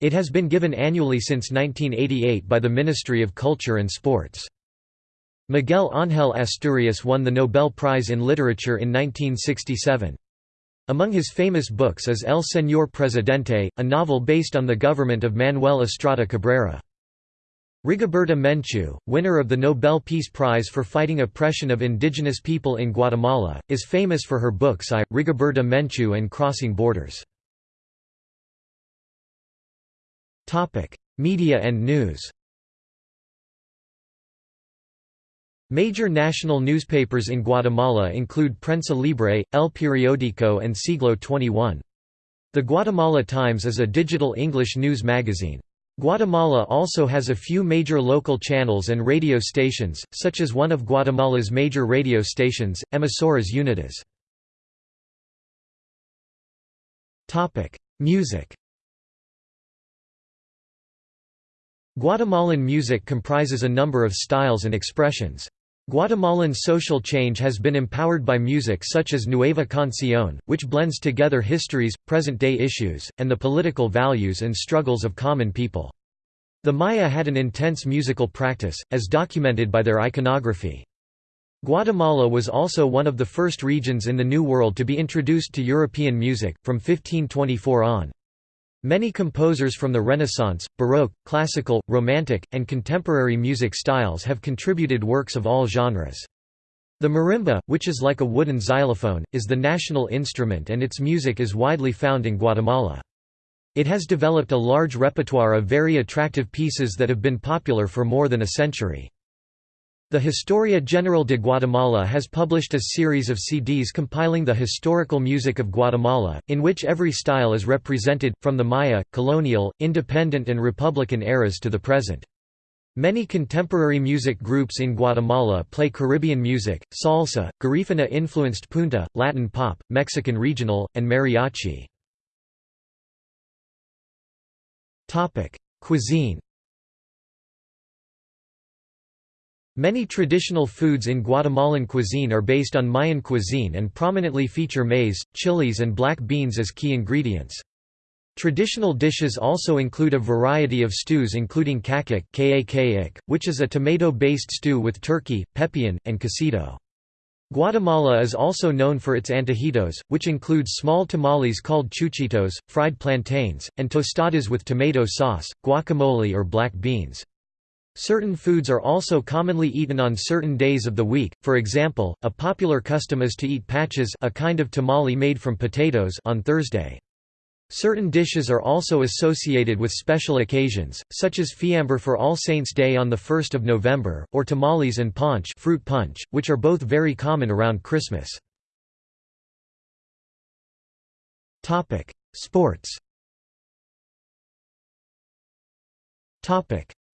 It has been given annually since 1988 by the Ministry of Culture and Sports. Miguel Ángel Asturias won the Nobel Prize in Literature in 1967. Among his famous books is El Señor Presidente, a novel based on the government of Manuel Estrada Cabrera. Rigoberta Menchú, winner of the Nobel Peace Prize for fighting oppression of indigenous people in Guatemala, is famous for her books I, Rigoberta Menchú and Crossing Borders. Media and news Major national newspapers in Guatemala include Prensa Libre, El Periódico and Siglo XXI. The Guatemala Times is a digital English news magazine. Guatemala also has a few major local channels and radio stations, such as one of Guatemala's major radio stations, Emisoras Unidas. Music Guatemalan music comprises a number of styles and expressions. Guatemalan social change has been empowered by music such as Nueva Canción, which blends together histories, present-day issues, and the political values and struggles of common people. The Maya had an intense musical practice, as documented by their iconography. Guatemala was also one of the first regions in the New World to be introduced to European music, from 1524 on. Many composers from the Renaissance, Baroque, Classical, Romantic, and contemporary music styles have contributed works of all genres. The marimba, which is like a wooden xylophone, is the national instrument and its music is widely found in Guatemala. It has developed a large repertoire of very attractive pieces that have been popular for more than a century. The Historia General de Guatemala has published a series of CDs compiling the historical music of Guatemala, in which every style is represented, from the Maya, colonial, independent and republican eras to the present. Many contemporary music groups in Guatemala play Caribbean music, salsa, Garifuna-influenced punta, Latin pop, Mexican regional, and mariachi. Cuisine Many traditional foods in Guatemalan cuisine are based on Mayan cuisine and prominently feature maize, chilies and black beans as key ingredients. Traditional dishes also include a variety of stews including kak'ik which is a tomato-based stew with turkey, pepian, and quesito. Guatemala is also known for its antojitos, which include small tamales called chuchitos, fried plantains, and tostadas with tomato sauce, guacamole or black beans. Certain foods are also commonly eaten on certain days of the week, for example, a popular custom is to eat paches a kind of tamale made from potatoes on Thursday. Certain dishes are also associated with special occasions, such as fiambre for All Saints' Day on 1 November, or tamales and punch, fruit punch which are both very common around Christmas. Sports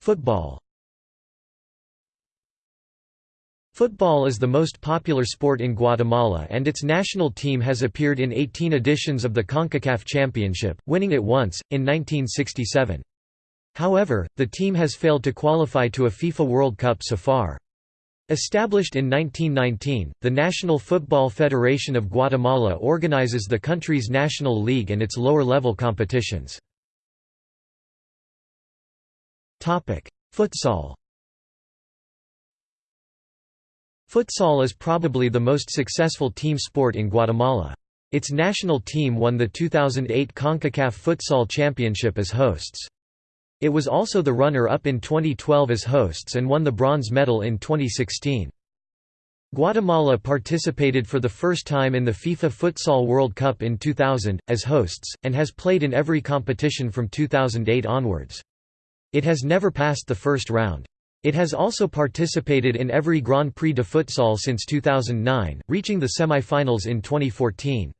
Football Football is the most popular sport in Guatemala and its national team has appeared in 18 editions of the CONCACAF Championship, winning it once, in 1967. However, the team has failed to qualify to a FIFA World Cup so far. Established in 1919, the National Football Federation of Guatemala organizes the country's national league and its lower-level competitions. Futsal Futsal is probably the most successful team sport in Guatemala. Its national team won the 2008 CONCACAF Futsal Championship as hosts. It was also the runner-up in 2012 as hosts and won the bronze medal in 2016. Guatemala participated for the first time in the FIFA Futsal World Cup in 2000, as hosts, and has played in every competition from 2008 onwards. It has never passed the first round. It has also participated in every Grand Prix de Futsal since 2009, reaching the semi-finals in 2014.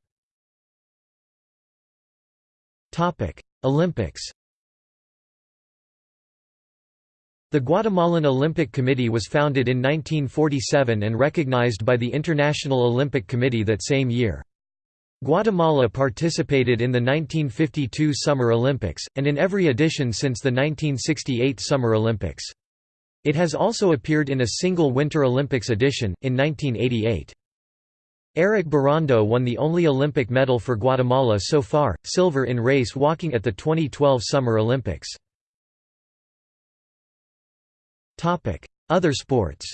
Olympics The Guatemalan Olympic Committee was founded in 1947 and recognized by the International Olympic Committee that same year. Guatemala participated in the 1952 Summer Olympics, and in every edition since the 1968 Summer Olympics. It has also appeared in a single Winter Olympics edition, in 1988. Erick Barrondo won the only Olympic medal for Guatemala so far, silver in race walking at the 2012 Summer Olympics. Other sports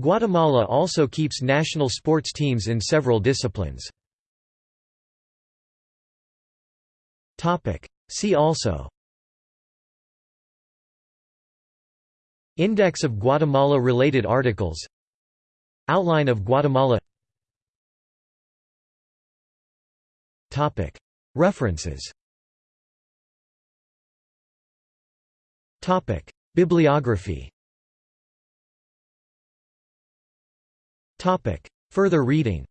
Guatemala also keeps national sports teams in several disciplines. See also Index of Guatemala-related articles. Outline of Guatemala. References. Bibliography. Further reading.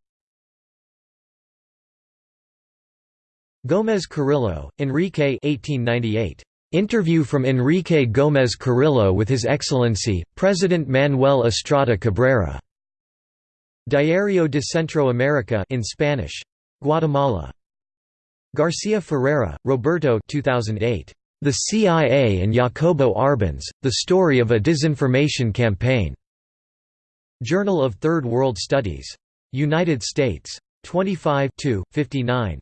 Gómez Carrillo, Enrique 1898. Interview from Enrique Gómez Carrillo with His Excellency, President Manuel Estrada Cabrera. Diario de Centroamérica in Spanish. Guatemala. Garcia Ferreira, Roberto 2008. The CIA and Jacobo Arbenz, The Story of a Disinformation Campaign. Journal of Third World Studies. United States. 25 59.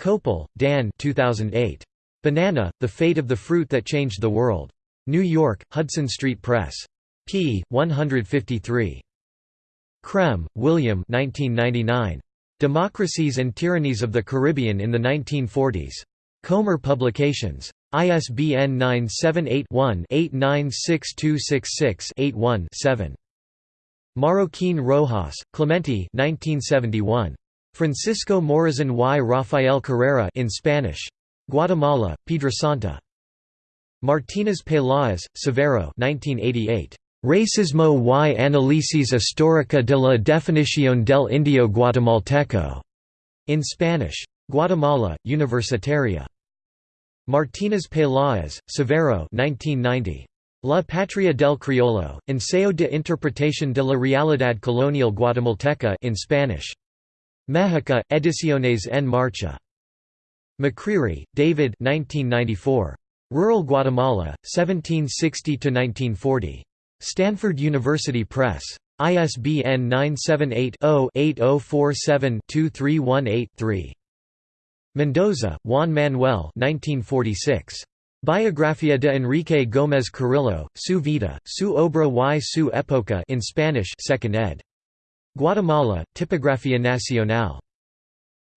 Koeppel, Dan 2008. Banana, The Fate of the Fruit That Changed the World. New York, Hudson Street Press. p. 153. Krehm, William 1999. Democracies and Tyrannies of the Caribbean in the 1940s. Comer Publications. ISBN 978-1-896266-81-7. Marroquin Rojas, Clemente 1971. Francisco Morazan y Rafael Carrera in Spanish. Guatemala, Piedrasanta. Martínez Peláez, Severo 1988. Racismo y análisis histórica de la definición del indio guatemalteco. In Spanish. Guatemala, Universitaria. Martínez Peláez, Severo 1990. La Patria del Criollo, Ensayo de Interpretación de la Realidad Colonial Guatemalteca in Spanish. Mexica, Ediciones en Marcha. McCreery, David 1994. Rural Guatemala, 1760–1940. Stanford University Press. ISBN 978-0-8047-2318-3. Mendoza, Juan Manuel 1946. Biografía de Enrique Gómez Carrillo, Su vida, su obra y su época in Spanish 2nd ed. Guatemala, Tipografía Nacional.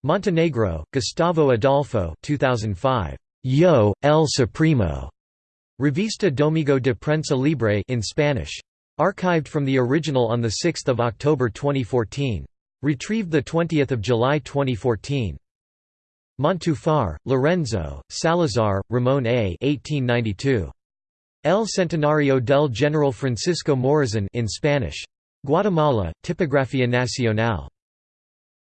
Montenegro, Gustavo Adolfo 2005. Yo, El Supremo. Revista Domingo de Prensa Libre in Spanish. Archived from the original on 6 October 2014. Retrieved 20 July 2014. Montufar, Lorenzo, Salazar, Ramon A. 1892. El Centenario del General Francisco Morazan in Spanish. Guatemala, Tipografía Nacional.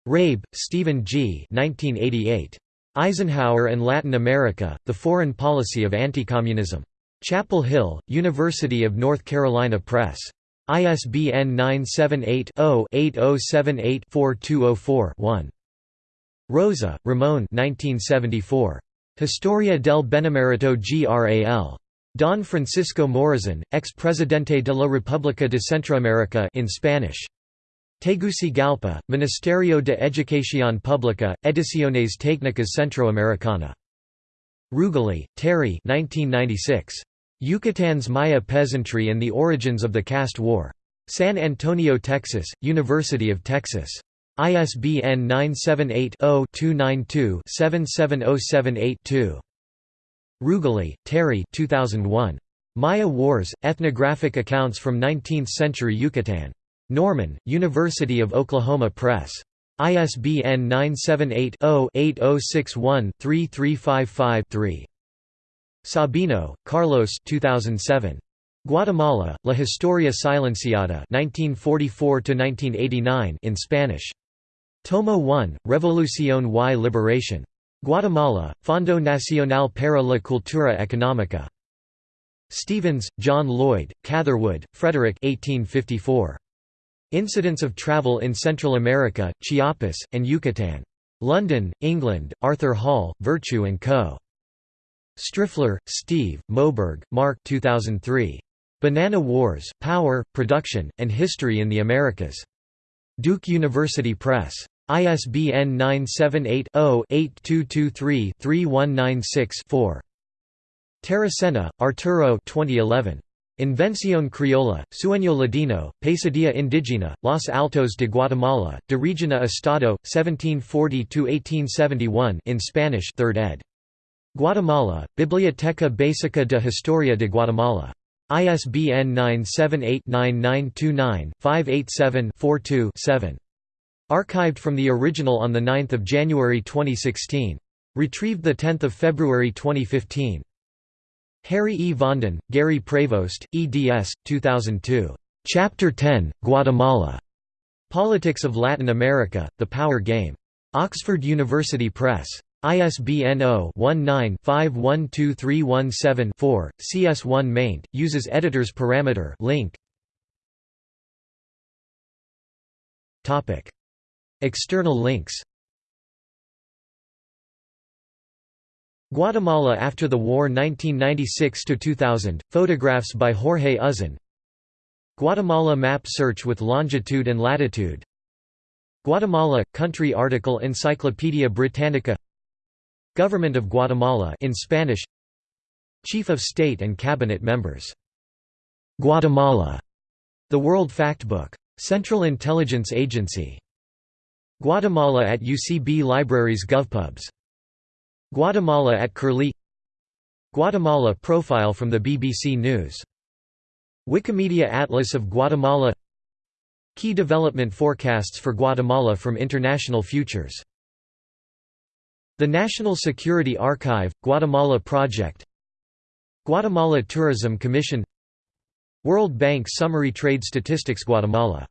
Rabe, Stephen G. 1988. Eisenhower and Latin America, The Foreign Policy of Anti-Communism. Chapel Hill, University of North Carolina Press. ISBN 978-0-8078-4204-1. Rosa, Ramon 1974. Historia del Benemerito Gral. Don Francisco Morazan, ex-presidente de la República de Centroamérica in Spanish. Tegucigalpa, Ministerio de Educación Pública, Ediciones Técnicas Centroamericana. Rugeley, Terry 1996. Yucatan's Maya Peasantry and the Origins of the Caste War. San Antonio, Texas, University of Texas. ISBN 978 0 292 77078 2. Rugeley, Terry 2001. Maya Wars, Ethnographic Accounts from Nineteenth-Century Yucatan. Norman, University of Oklahoma Press. ISBN 978-0-8061-3355-3. Sabino, Carlos 2007. Guatemala, La Historia Silenciada 1944 in Spanish. Tomo 1, Revolución y Liberación. Guatemala, Fondo Nacional para la Cultura Económica. Stephens, John Lloyd, Catherwood, Frederick 1854. Incidents of Travel in Central America, Chiapas, and Yucatan. London, England, Arthur Hall, Virtue & Co. Striffler, Steve, Moberg, Mark 2003. Banana Wars, Power, Production, and History in the Americas. Duke University Press. ISBN 978-0-8223-3196-4. Taracena, Arturo 2011. Invención Criolla, Sueño Ladino, Pesadilla Indígena, Los Altos de Guatemala, De Región a Estado, 1740–1871 in Spanish 3rd ed. Guatemala, Biblioteca Básica de Historia de Guatemala. ISBN 978-9929-587-42-7. Archived from the original on 9 January 2016. Retrieved 10 February 2015. Harry E. Vanden, Gary Prevost, eds. 2002. Chapter 10, Guatemala. Politics of Latin America, The Power Game. Oxford University Press. ISBN 0-19-512317-4, CS1 maint, uses editor's parameter link. External links Guatemala after the war 1996–2000, photographs by Jorge Uzon Guatemala map search with longitude and latitude Guatemala – country article Encyclopaedia Britannica Government of Guatemala in Spanish Chief of State and Cabinet members. Guatemala, The World Factbook. Central Intelligence Agency. Guatemala at UCB Libraries GovPubs Guatemala at Curlie. Guatemala profile from the BBC News. Wikimedia Atlas of Guatemala. Key development forecasts for Guatemala from International Futures. The National Security Archive, Guatemala Project. Guatemala Tourism Commission. World Bank Summary Trade Statistics Guatemala